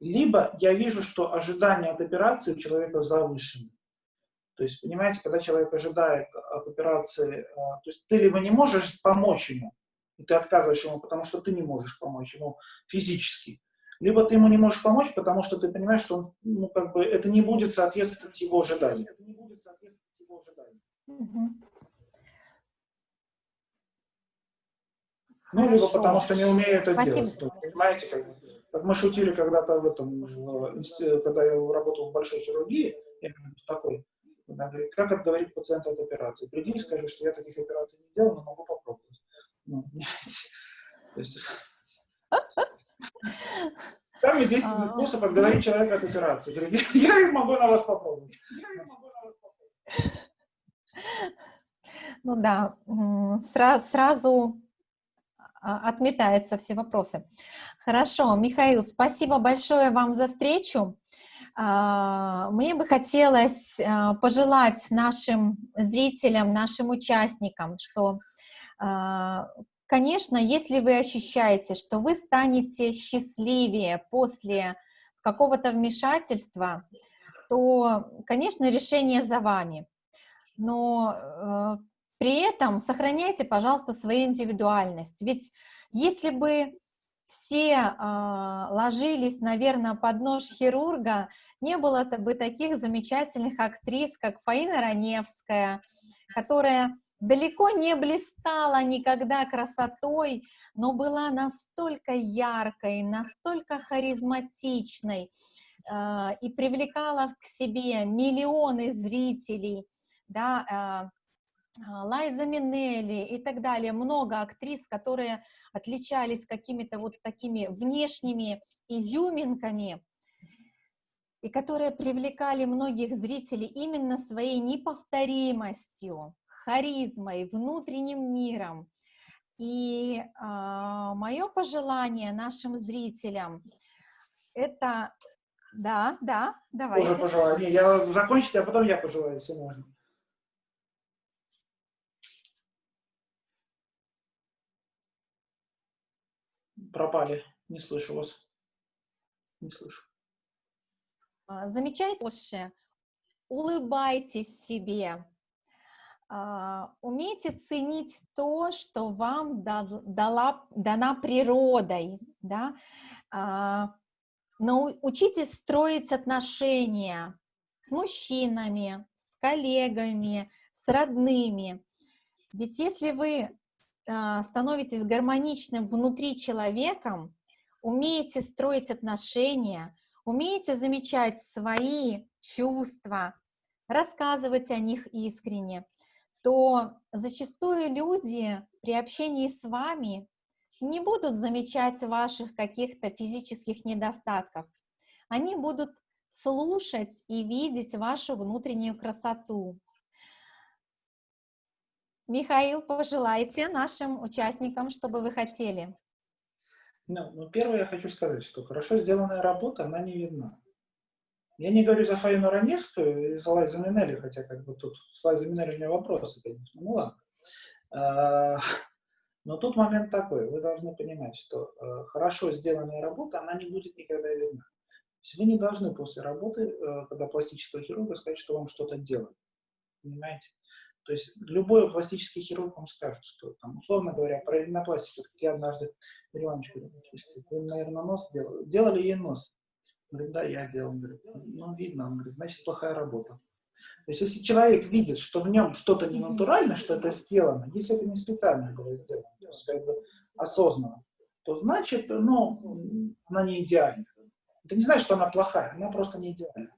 либо я вижу, что ожидания от операции у человека завышены. То есть, понимаете, когда человек ожидает от операции, э, то есть ты либо не можешь помочь ему, и ты отказываешь ему, потому что ты не можешь помочь ему физически, либо ты ему не можешь помочь, потому что ты понимаешь, что он, ну, как бы, это не будет соответствовать его ожиданиям. Ну, либо потому что не умею это Спасибо. делать. Понимаете, как, как мы шутили когда-то в этом, когда я работал в большой хирургии, я такой, она говорит, как отговорить пациента от операции? Приди и скажи, что я таких операций не делал, но могу попробовать. Ну, то есть, самый действенный а. способ отговорить человека от операции. Говорит, я могу на вас попробовать. Ну да, сразу а, отметаются все вопросы. Хорошо, Михаил, спасибо большое вам за встречу. А, мне бы хотелось а, пожелать нашим зрителям, нашим участникам, что, конечно, если вы ощущаете, что вы станете счастливее после какого-то вмешательства, то, конечно, решение за вами. Но э, при этом сохраняйте, пожалуйста, свою индивидуальность. Ведь если бы все э, ложились, наверное, под нож хирурга, не было бы таких замечательных актрис, как Фаина Раневская, которая далеко не блистала никогда красотой, но была настолько яркой, настолько харизматичной э, и привлекала к себе миллионы зрителей, да, э, Лайза Минелли и так далее, много актрис, которые отличались какими-то вот такими внешними изюминками, и которые привлекали многих зрителей именно своей неповторимостью, харизмой, внутренним миром. И э, мое пожелание нашим зрителям это... Да, да, давайте. Тоже пожелание. Я закончите, а потом я пожелаю, если можно. Пропали. Не слышу вас. Не слышу. А, замечайте, улыбайтесь себе, а, умейте ценить то, что вам дала, дана природой, да, а, но учитесь строить отношения с мужчинами, с коллегами, с родными. Ведь если вы становитесь гармоничным внутри человеком, умеете строить отношения, умеете замечать свои чувства, рассказывать о них искренне, то зачастую люди при общении с вами не будут замечать ваших каких-то физических недостатков. Они будут слушать и видеть вашу внутреннюю красоту. Михаил, пожелайте нашим участникам, что бы вы хотели. Ну, ну, первое я хочу сказать, что хорошо сделанная работа, она не видна. Я не говорю за Фаину Раневскую и за Лайзу Минелли, хотя как бы тут с Лайзой Минелли у меня вопросы, конечно, ну ладно. А, но тут момент такой, вы должны понимать, что э, хорошо сделанная работа, она не будет никогда видна. То есть вы не должны после работы, э, когда пластического хирурга, сказать, что вам что-то делают. Понимаете? То есть любой пластический хирург вам скажет, что, там, условно говоря, про ринопластику, как я однажды Иваночку, вы, наверное, нос делали. Делали ей нос. Говорит, да, я делал. Он говорит, ну, видно. Он говорит, значит, плохая работа. То есть, если человек видит, что в нем что-то не натурально, что это сделано, если это не специально было сделано, то есть, как бы осознанно, то значит, ну, она не идеальна. Это не значит, что она плохая, она просто не идеальна.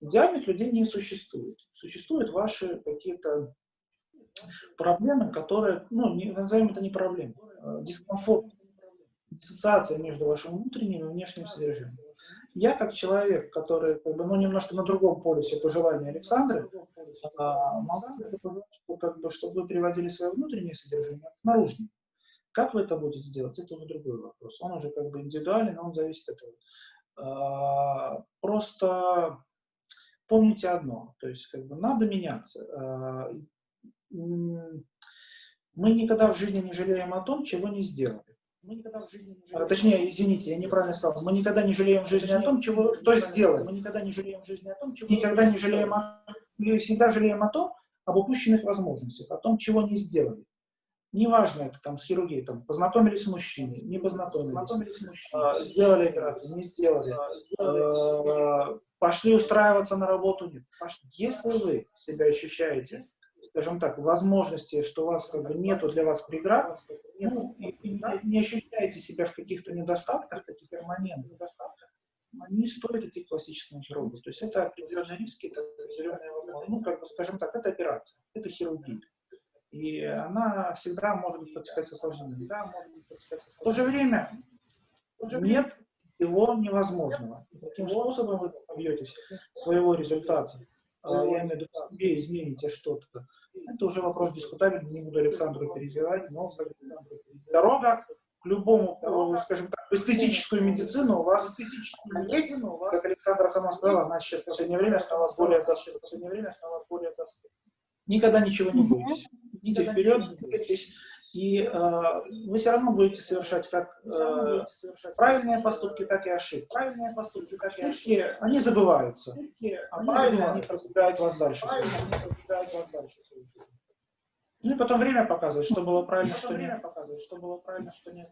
Идеальных людей не существует. Существуют ваши какие-то проблемы, которые, ну, не, назовем это не проблемы, а дискомфорт, диссоциация между вашим внутренним и внешним содержанием. Я как человек, который как бы, ну, немножко на другом полюсе пожелания Александры, а, могу как бы, чтобы вы приводили свое внутреннее содержание к наружному. Как вы это будете делать, это уже другой вопрос. Он уже как бы индивидуален, он зависит от этого. А, просто помните одно, то есть как бы надо меняться. А, мы никогда в жизни не жалеем о том, чего не сделали. Мы никогда в жизни не жалеем. А, точнее, извините, я неправильно сказал. Мы никогда не жалеем в жизни точнее, о том, чего то сделали. Мы никогда не жалеем в жизни о том, чего никогда не жалеем о, всегда жалеем о том, об упущенных возможностях, о том, чего не сделали. Неважно, это там с хирургией, там, познакомились с мужчиной, не познакомились, познакомились с мужчиной, а, сделали операцию, не сделали, а, сделали. Э, пошли устраиваться на работу, нет. Если вы себя ощущаете скажем так, возможности, что у вас как бы нету для вас преград, ну, и, и не ощущаете себя в каких-то недостатках, таких перманентных недостатках, не стоит идти к классическому хирургу. То есть это определенные риски, это определенные, ну, как бы, скажем так, это операция, это хирургия. И она всегда может быть протекать с осложнениями. В то же время нет его невозможного. Таким способом вы добьетесь своего результата. А, я имею в виду, себе измените что-то. Это уже вопрос дискутабельный, не буду Александру перебивать, но дорога к любому, скажем так, эстетическую медицину у вас есть, как Александра сама сказала, она сейчас в последнее время стала более в последнее время стала более Никогда ничего не бойтесь. Идите вперед, двигайтесь, И э, вы все равно будете совершать как э, правильные поступки, так и ошибки. Правильные поступки, так и ошибки, они забываются. А правильные, они продвигают вас дальше. Ну и потом время показывает, что было правильно, что нет. показывает, что было правильно, что нет.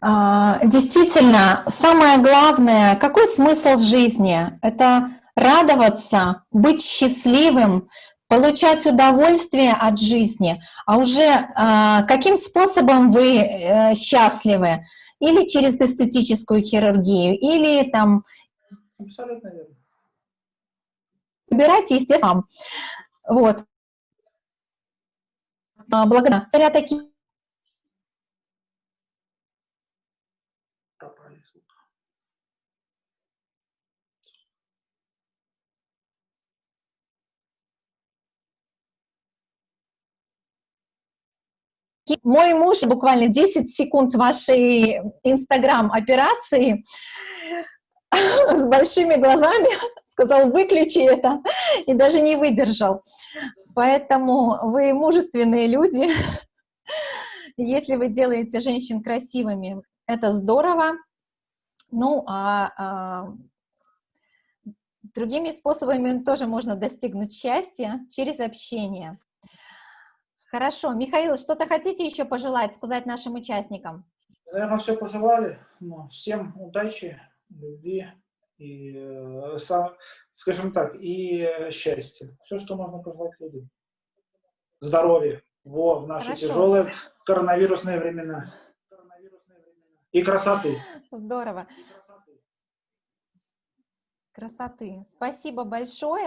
А, действительно, самое главное, какой смысл жизни? Это радоваться, быть счастливым, получать удовольствие от жизни, а уже а, каким способом вы э, счастливы? Или через эстетическую хирургию, или там... Абсолютно верно. Выбирайте, естественно, вот. А, благодаря таким Мой муж буквально 10 секунд вашей инстаграм-операции с большими глазами сказал, выключи это, и даже не выдержал. Поэтому вы мужественные люди. Если вы делаете женщин красивыми, это здорово. Ну, а, а другими способами тоже можно достигнуть счастья через общение. Хорошо. Михаил, что-то хотите еще пожелать, сказать нашим участникам? Наверное, все пожелали. Ну, всем удачи, любви и, э, скажем так, и счастья. Все, что можно пожелать людям. Здоровья. Во, в наши Хорошо. тяжелые коронавирусные времена. И красоты. Здорово. Красоты. Спасибо большое.